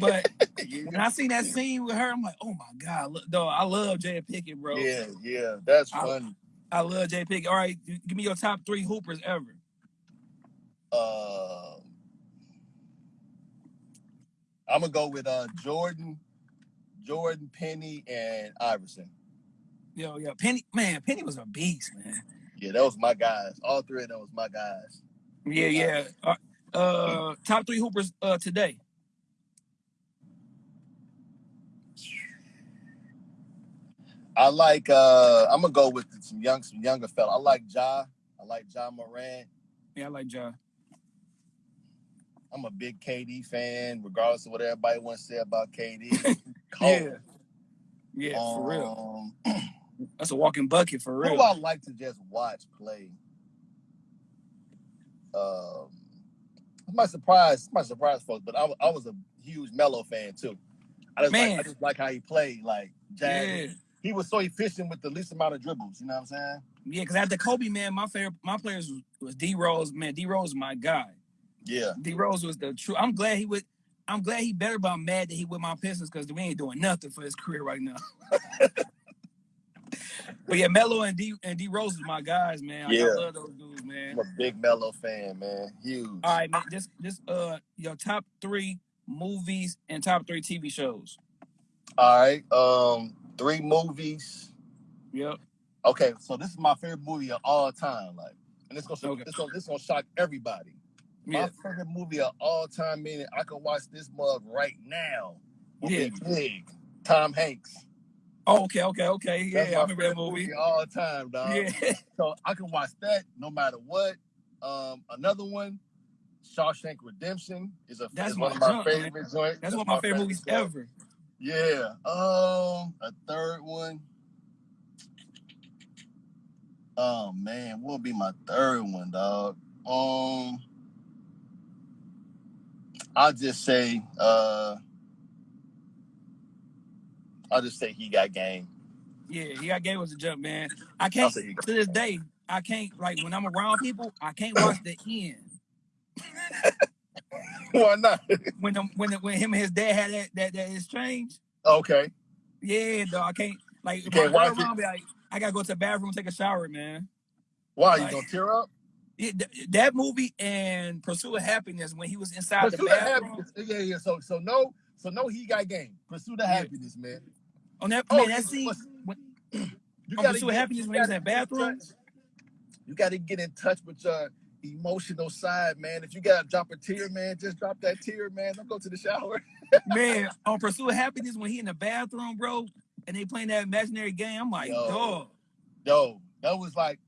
But when I seen that scene with her, I'm like, oh my god, look, dog, I love Jada Pinkett, bro. Yeah, yeah, that's funny. I love Jada Pinkett. All right, give me your top three hoopers ever. Um, I'm gonna go with uh Jordan, Jordan, Penny, and Iverson. Yo, yo, Penny, man, Penny was a beast, man. Yeah, that was my guys. All three of them was my guys. Yeah, yeah. Uh, uh top three hoopers uh today. I like. uh I'm gonna go with some young, some younger fella. I like Ja. I like Ja Morant. Yeah, I like Ja. I'm a big KD fan, regardless of what everybody wants to say about KD. Yeah. Yeah, for real. Um, That's a walking bucket for real. do I like to just watch play? Um, my surprise, my surprise, folks. But I, I was a huge Melo fan too. I just, like, I just like how he played. Like, Jazz. He was so efficient with the least amount of dribbles. You know what I'm saying? Yeah, because after Kobe, man, my favorite my players was, was D Rose. Man, D Rose, my guy. Yeah, D Rose was the true. I'm glad he would. I'm glad he better, but I'm mad that he with my Pistons because we ain't doing nothing for his career right now. but yeah, Melo and D and D Rose is my guys, man. I Yeah. love those dudes, man. I'm a big Melo fan, man. Huge. All right, man. This this uh your top three movies and top three TV shows. All right. Um, three movies. Yep. Okay, so this is my favorite movie of all time. Like, and it's gonna, Okay. it's gonna, it's gonna shock everybody. Yeah. My favorite movie of all time, meaning I can watch this mug right now. Would Yeah. be Big. Tom Hanks. Oh, okay, okay, okay. Yeah, That's I my remember that favorite movie. of all time, dog. Yeah. So I can watch that no matter what. Um, another one, Shawshank Redemption, is a That's is one my of my junk, man. favorite joints. That's one of my favorite movies joint. Yeah. Um, a third one. Oh man, what would be my third one, dog? Um, I'll just say, uh, I'll just say he got game. Yeah, he got gave us a jump, man. I can't to this day. I can't like when I'm around people. I can't watch the end Why not? when them, when when him and his dad had that that, that exchange. okay. Yeah, dog. I can't like You can't watch around me, like I gotta go to the bathroom, take a shower, man. Why you Like- gonna tear up? Yeah, th- that movie and Pursuit of Happiness when he was inside the Pursuit of bathroom. Yeah, yeah. So, so no, so no, he got game. Pursuit of Yeah. happiness, man. On that Oh, man, that scene. When, You on gotta Pursuit of Happiness when he was in gotta the bathroom. You got to get in touch with your emotional side, man. If you got to drop a tear, man, just drop that tear, man. Don't go to the shower. man, on Pursuit of Happiness when he in the bathroom, bro, and they playing that imaginary game. I'm like, Yo. dog. Yo, that was like,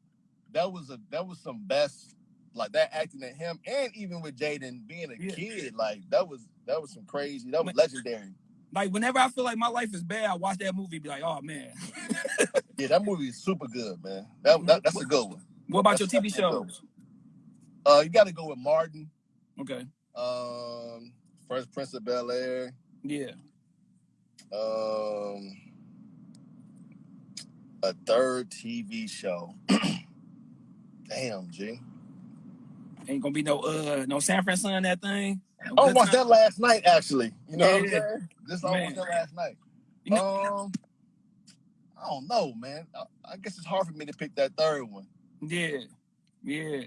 that was a that was some best like that acting at him, and even with Jaden being a Yeah. kid, like that was that was some crazy. That was legendary. Like whenever I feel like my life is bad, I watch that movie, be like, oh man. Yeah, that movie is super good, man. That, that that's a good one. What about That's your TV definitely a good shows? Uh, you got to go with Martin, Okay. um, Fresh Prince of Bel Air, Yeah. um, a third TV show. Damn, G. Ain't gonna be no uh no San Francisco in that thing. No I watched that last night, actually. You know what I'm saying? Just I watched that last night. You know- um, I don't know, man. I, I guess it's hard for me to pick that third one. Yeah, yeah.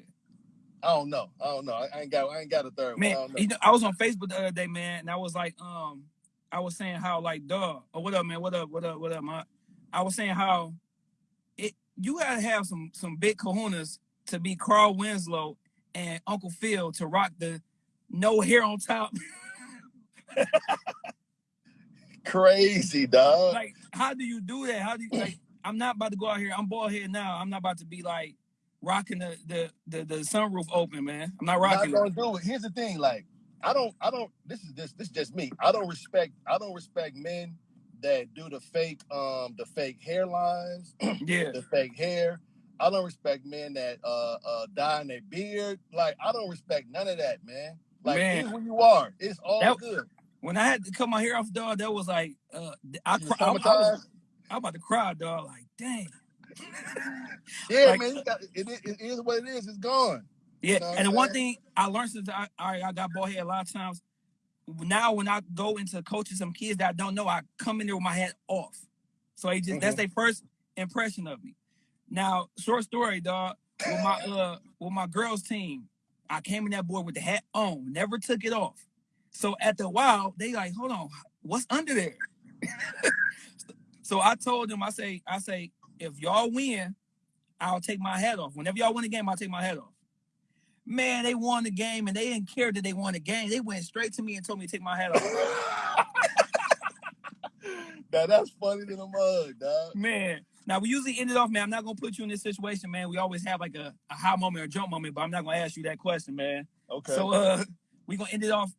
I don't know. I don't know. I, ain't got. I ain't got a third Man, one. I you know, I was on Facebook the other day, man, and I was like, um, I was saying how like, dog, oh, what up, man? What up? What up? What up, man? I was saying how it you gotta have some some big kahunas to be Carl Winslow and Uncle Phil to rock the no hair on top. Crazy dog. like, how do you do that? How do you like? I'm not about to go out here. I'm bald head now. I'm not about to be like rocking the the the, the sunroof open, man. I'm not rocking. not gonna it. do it. Here's the thing, like I don't, I don't. This is this, this is just me. I don't respect, I don't respect men that do the fake, um, the fake hairlines, Yeah, the fake hair. I don't respect men that uh uh dye their beard. Like I don't respect none of that, man. Like Man. who you are. It's all That- good. when I had to cut my hair off, dog, that was like, uh, I, cry, I, I was, traumatized? I about to cry, dog. Like, dang. Yeah, like- man. Got, it, it, it is what it is. It's gone. Yeah, know and the one thing I learned since I, I I got bald head a lot of times. Now when I go into coaching some kids that I don't know, I come in there with my head off. So they just that's Mhm. their first impression of me. Now, short story, dog. With my uh with my girls team, I came in that board with the hat on, never took it off. So at the while, they like, hold on, what's under there? so I told them, I say, I say, if y'all win, I'll take my hat off. Whenever y'all win the game, I'll take my hat off. Man, they won the game and they didn't care that they won the game. They went straight to me and told me to take my hat off. now that's funny to the mug, dog. Man. Now we usually end it off, man. I'm not gonna put you in this situation, man. We always have like a, a high moment or jump moment, but I'm not gonna ask you that question, man. Okay. So uh we gonna end it off.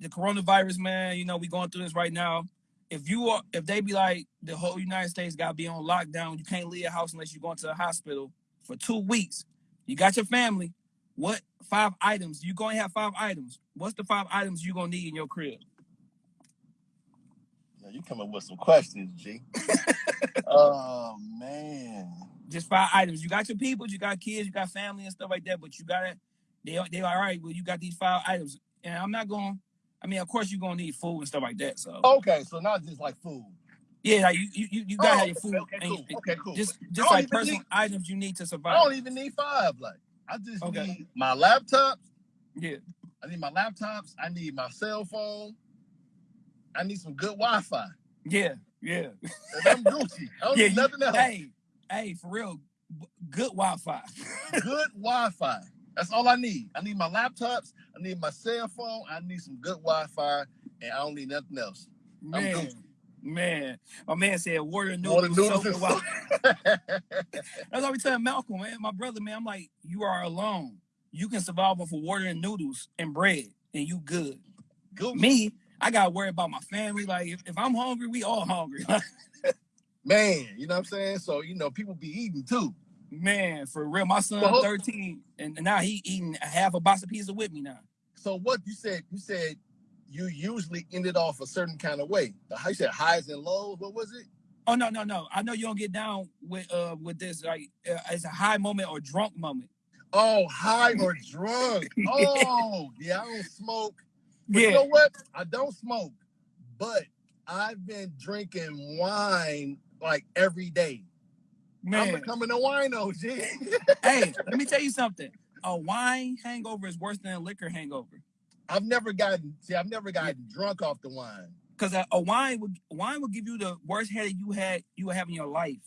The coronavirus, man, you know, we going through this right now. If you are if they be like the whole United States gotta be on lockdown, you can't leave your house unless you're going to the hospital for two weeks. You got your family. What five items? You gonna have five items. What's the five items you gonna need in your crib? Yeah, you come up with some questions, G. oh man. just five items. You got your people, you got kids, you got family and stuff like that, but you gotta they they all right, well, you got these five items. And I'm not going I mean, of course you're gonna need food and stuff like that. So Okay, so not just like food. yeah, like you you, you- gotta Oh, have your food okay, and cool, you- okay, cool. just just like personal need- items you need to survive. I don't even need five. Like I just Okay. need my laptops. Yeah. I need my laptops. I need my cell phone. I need some good Wi-Fi. Yeah, yeah. And I'm Gucci. I don't yeah, need nothing else. hey, hey, for real, good Wi-Fi. Good Wi-Fi. That's all I need. I need my laptops. I need my cell phone. I need some good Wi-Fi, and I don't need nothing else. Man, man. My man said water and Water, noodles, noodles, soap, and and That's what we telling Malcolm, man. My brother, man. I'm like, you are alone. You can survive off of water and noodles and bread, and you good. Gucci. Me, I gotta worry about my family. Like, if, if I'm hungry, we all hungry. Man, you know what I'm saying? So, you know, people be eating too. Man, for real. My son, Well, 13, and now he eating a half a box of pizza with me now. So what you said, you said you usually ended off a certain kind of way. The how you said highs and lows. What was it? Oh no, no, no. I know you don't get down with uh with this. Like, uh, it's a high moment or drunk moment. Oh, high or drunk. Oh, yeah, I don't smoke. But you Yeah, know what? I don't smoke, but I've been drinking wine like every day. I'm man. becoming a wino, G. hey, let me tell you something. A wine hangover is worse than a liquor hangover. I've never gotten see, I've never gotten drunk off the wine. Because a, a wine would wine would give you the worst headache you had you would have in your life.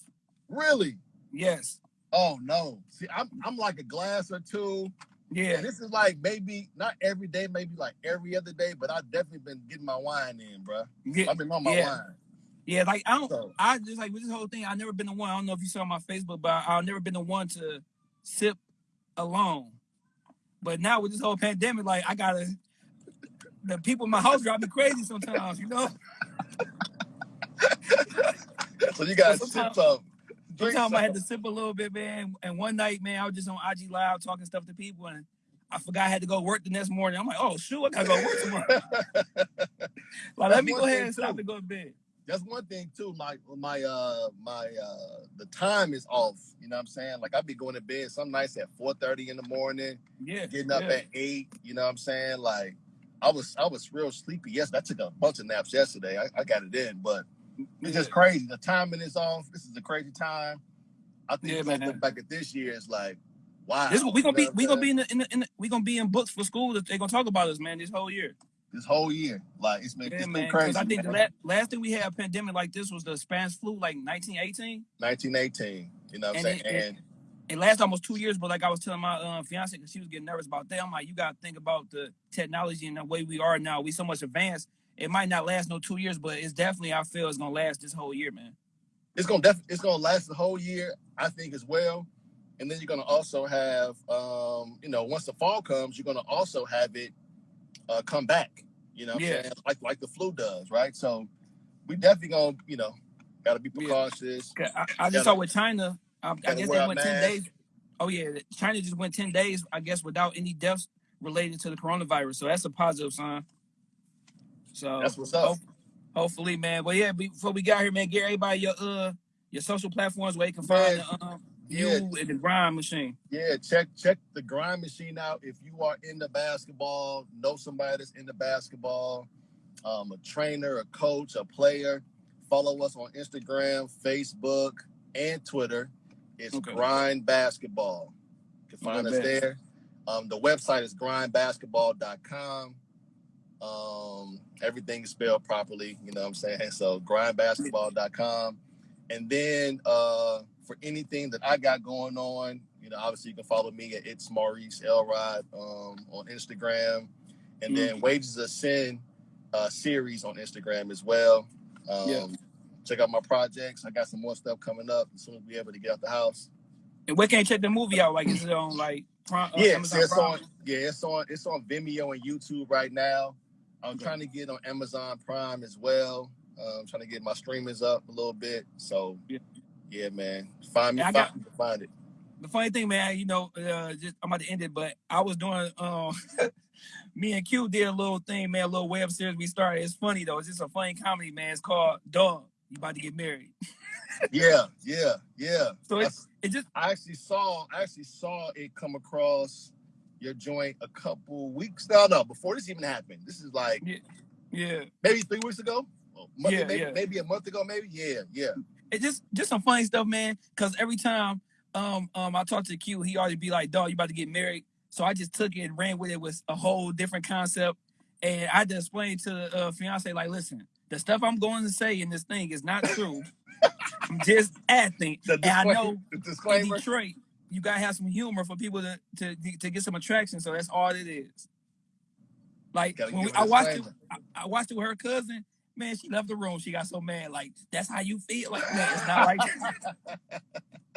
Really? Yes. Oh no. See, I'm I'm like a glass or two. Yeah. And this is like maybe not every day, maybe like every other day, but I've definitely been getting my wine in, bro. Yeah. I've been on my Yeah. wine. Yeah. Like I don't. So I just like with this whole thing. I've never been the one. I don't know if you saw my Facebook, but I've never been the one to sip alone. But now with this whole pandemic, like I gotta. The people in my house drive me crazy sometimes. You know. so you got to Sometimes- sip some. Drink Sometimes I had to sip a little bit, man. And one night, man, I was just on IG Live talking stuff to people, and I forgot I had to go work the next morning. I'm like, oh shoot, I gotta go work tomorrow. Like, let me go ahead and stop too. and go to bed. That's one thing too. My my uh my uh the time is off. You know what I'm saying? Like I'd be going to bed some nights at 4:30 in the morning, Yeah. getting up yeah. at eight. You know what I'm saying? Like I was I was real sleepy. Yes, I took a bunch of naps yesterday. I, I got it in, but It's just crazy. The timing is off. This is a crazy time. I think Yeah, yeah, man. look back at this year, it's like, wow. This we gonna be we gonna be in the, in the, in the we gonna be in books for school that they gonna talk about us, man, this whole year. This whole year. Like it's been, Yeah, it's been man. crazy. I think the man. la- last thing we had a pandemic like this was the Spanish flu, like 1918. 1918. You know what I'm And saying? it- and It lasted almost two years, but like I was telling my uh, fiance, because she was getting nervous about that. I'm like, you gotta think about the technology and the way we are now. We so much advanced. It might not last no two years, but it's definitely I feel it's gonna last this whole year, man. it's gonna def- it's gonna last the whole year, I think as well. And then you're gonna also have, um, you know, once the fall comes, you're gonna also have it uh, come back. You know, Yeah. Like like the flu does, right? So we definitely gonna, you know, gotta be Yeah. I, I just Gotta- saw with China. Um, I guess they went ten days. Oh yeah, China just went ten days. I guess without any deaths related to the coronavirus. So that's a positive sign. So That's what's up. hope- hopefully, man. But yeah, before we got here, man, get everybody your uh your social platforms where you can find Man, the, um, yeah. you and the grind machine. Yeah, check check the grind machine out. If you are into basketball, know somebody that's into basketball, um, a trainer, a coach, a player, follow us on Instagram, Facebook, and Twitter. It's Okay. Grind Basketball. You can find Okay, us bet. there. Um, the website is grindbasketball.com. Um, everything is spelled properly, you know what I'm saying? So grindbasketball.com. And then uh, for anything that I got going on, you know, obviously you can follow me at it's Maurice Elrod um, on Instagram, and then Wages of Sin uh, series on Instagram as well. Um, Yeah. Check out my projects. I got some more stuff coming up as soon as we're able to get out the house. And where can you check the movie out? Like, is it on like Prime, uh, yeah, Amazon it's Prime? on. Yeah, it's on. It's on Vimeo and YouTube right now. I'm Okay. trying to get on Amazon Prime as well. Uh, I'm trying to get my streamers up a little bit. So Yeah. Yeah, man, find me. Yeah, I find, got- me, find it. the funny thing, man, you know, uh, just I'm about to end it, but I was doing um me and Q did a little thing, man, a little web series we started. It's funny though, it's just a funny comedy, man. It's called Dog. You about to get married. Yeah, yeah, yeah. So I, it's it just I actually saw. I actually saw it come across your joint a couple weeks. No, no, before this even happened. This is like yeah. maybe three weeks ago. Month- Yeah, maybe, yeah. maybe a month ago. Maybe yeah, yeah. It's just just some funny stuff, man. Cause every time um um I talk to Q, he always be like, dog, you about to get married. So I just took it and ran with it with a whole different concept. And I just explained to the uh, fiance, like, listen, the stuff I'm going to say in this thing is not true. I'm just acting. The And I know in. Detroit, you gotta have some humor for people to to to get some attraction. So that's all it is. Like when we, I watched it. I, I watched it with her cousin. Man, she left the room. She got so mad. Like that's how you feel. Like man, it's not like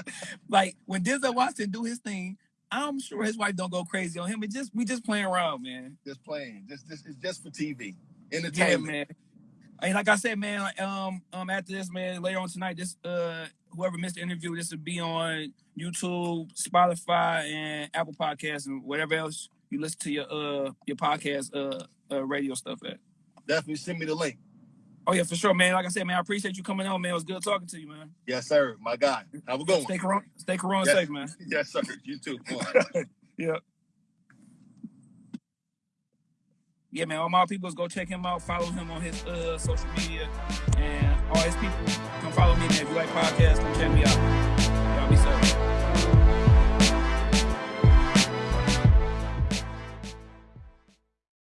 like when Denzel Washington do his thing. I'm sure his wife don't go crazy on him. It just we just playing around, man. just playing. Just, just it's just for TV Yeah, entertainment. man. And like I said, man, um, um, after this, man, later on tonight, this uh, whoever missed the interview, this will be on YouTube, Spotify, and Apple Podcasts, and whatever else you listen to your uh your podcast uh, uh radio stuff at. Definitely send me the link. Oh yeah, for sure, man. Like I said, man, I appreciate you coming on, man. It was good talking to you, man. Yes, sir. My guy. Have a good one. Stay corona, stay corona Yes. safe, man. Yes, sir. You too. Yeah. Yeah, man. All my peoples go check him out. Follow him on his uh social media and all his people. Come follow me, man. If you like podcasts, come check me out.